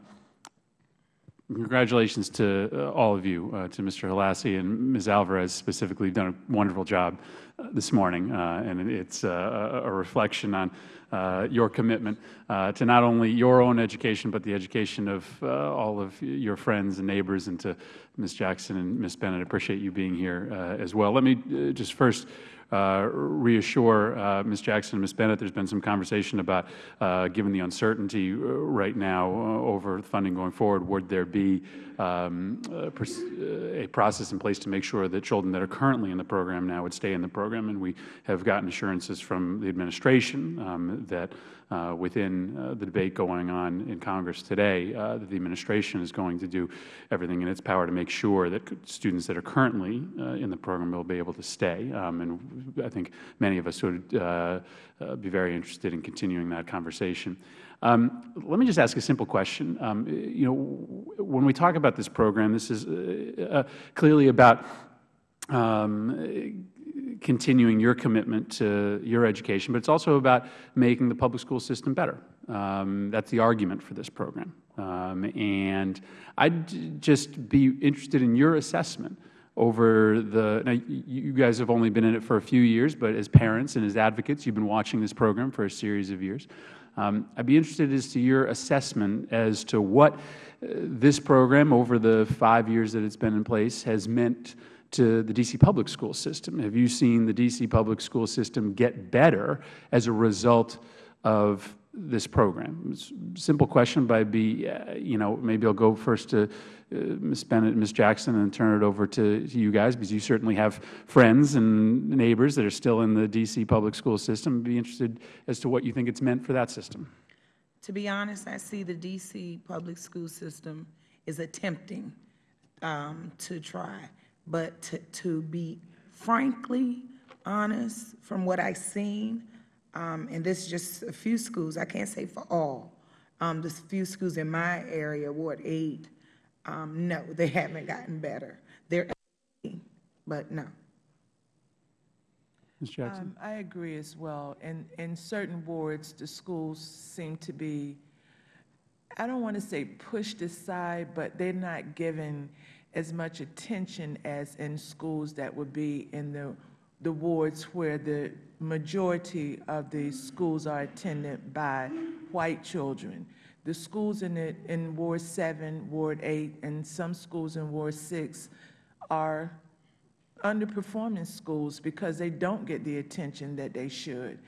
Congratulations to uh, all of you, uh, to Mr. Holassie and Ms. Alvarez specifically, you've done a wonderful job uh, this morning, uh, and it's uh, a reflection on your commitment to not only your own education, but the education of all of your friends and neighbors, and to Ms. Jackson and Ms. Bennett, I appreciate you being here as well. Let me just first reassure uh, Ms. Jackson and Ms. Bennett, there's been some conversation about, uh, given the uncertainty uh, right now uh, over funding going forward, would there be um, a, uh, process in place to make sure that children that are currently in the program now would stay in the program? And we have gotten assurances from the administration um, that uh, within uh, the debate going on in Congress today, uh, that the administration is going to do everything in its power to make sure that students that are currently uh, in the program will be able to stay. Um, and I think many of us would uh, uh, be very interested in continuing that conversation. Um, let me just ask a simple question. Um, you know, when we talk about this program, this is uh, uh, clearly about um, continuing your commitment to your education, but it's also about making the public school system better. Um, that's the argument for this program. Um, and I'd just be interested in your assessment over the, now you guys have only been in it for a few years, but as parents and as advocates, you've been watching this program for a series of years. Um, I'd be interested as to your assessment as to what uh, this program over the five years that it's been in place has meant to the D.C. public school system. Have you seen the D.C. public school system get better as a result of this program? Simple question, but I'd be, uh, you know, maybe I'll go first to uh, Ms. Bennett and Ms. Jackson and turn it over to, to you guys, because you certainly have friends and neighbors that are still in the D.C. public school system. I'd be interested as to what you think it's meant for that system. To be honest, I see the D.C. public school system is attempting um, to try. But to, to be frankly honest, from what I've seen, um, and this is just a few schools, I can't say for all, um, the few schools in my area, Ward 8, um, no, *laughs* they haven't gotten better. They're, but no. Ms. Jackson? Um, I agree as well. In, in certain wards, the schools seem to be, I don't want to say pushed aside, but they're not given as much attention as in schools that would be in the, the wards where the majority of the schools are attended by white children. The schools in, the, in Ward 7, Ward 8, and some schools in Ward 6 are underperforming schools because they don't get the attention that they should.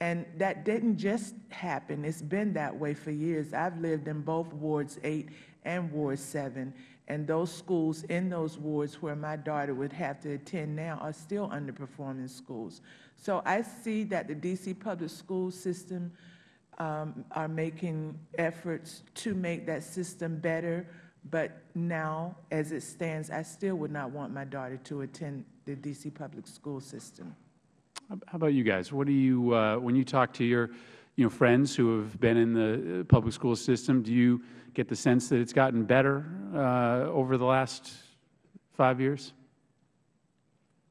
And that didn't just happen. It's been that way for years. I've lived in both Wards 8 and Ward 7, and those schools in those wards where my daughter would have to attend now are still underperforming schools. So I see that the D.C. public school system um, are making efforts to make that system better, but now, as it stands, I still would not want my daughter to attend the D.C. public school system. How about you guys? What do you, uh, when you talk to your, you know, friends who have been in the uh, public school system, do you get the sense that it's gotten better uh, over the last five years?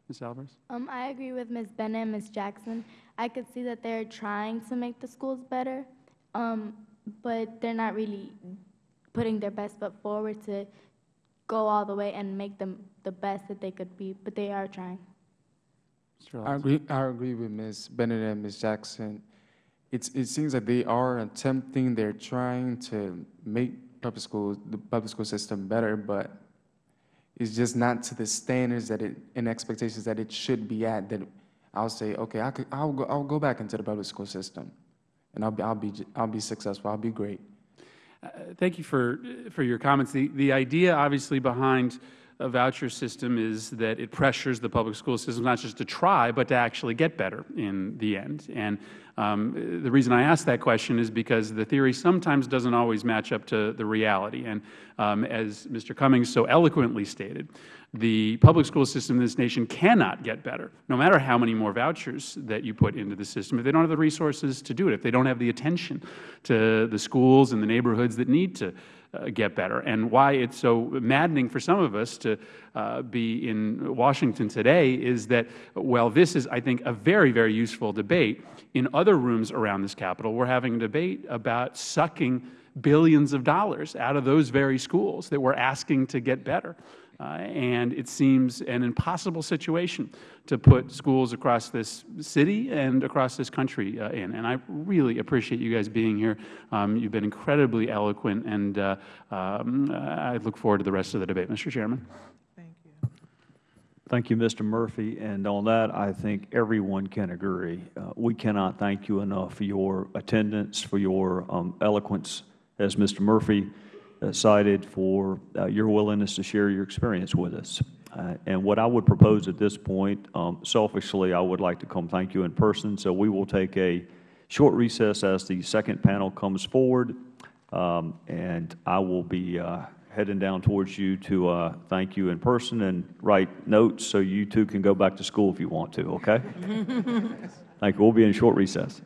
Ms. Alvarez? Um, I agree with Ms. Bennett and Ms. Jackson. I could see that they're trying to make the schools better, um, but they're not really putting their best foot forward to go all the way and make them the best that they could be, but they are trying. I agree, I agree with Ms. Bennett and Ms. Jackson. It's, it seems like they are attempting, they're trying to make public schools, the public school system better, but it's just not to the standards that it, and expectations that it should be at, that I'll say, okay, I could, I'll go, I'll go back into the public school system, and I'll be, I'll be, I'll be successful, I'll be great. Uh, Thank you for, for your comments. The, the idea, obviously, behind a voucher system is that it pressures the public school system not just to try, but to actually get better in the end. And um, the reason I ask that question is because the theory sometimes doesn't always match up to the reality. And um, as Mr. Cummings so eloquently stated, the public school system in this nation cannot get better, no matter how many more vouchers that you put into the system, if they don't have the resources to do it, if they don't have the attention to the schools and the neighborhoods that need to get better, and why it's so maddening for some of us to uh, be in Washington today is that, while this is, I think, a very, very useful debate, in other rooms around this Capitol, we're having a debate about sucking billions of dollars out of those very schools that we're asking to get better. Uh, and it seems an impossible situation to put schools across this city and across this country uh, in. And I really appreciate you guys being here. Um, you've been incredibly eloquent, and uh, um, I look forward to the rest of the debate, Mr. Chairman. Thank you, Thank you, Mr. Murphy. And on that, I think everyone can agree. Uh, we cannot thank you enough for your attendance, for your um, eloquence, as Mr. Murphy cited, for uh, your willingness to share your experience with us. Uh, and what I would propose at this point, um, selfishly, I would like to come thank you in person. So we will take a short recess as the second panel comes forward. Um, and I will be uh, heading down towards you to uh, thank you in person and write notes so you too can go back to school if you want to, okay? *laughs* Thank you. We'll be in short recess.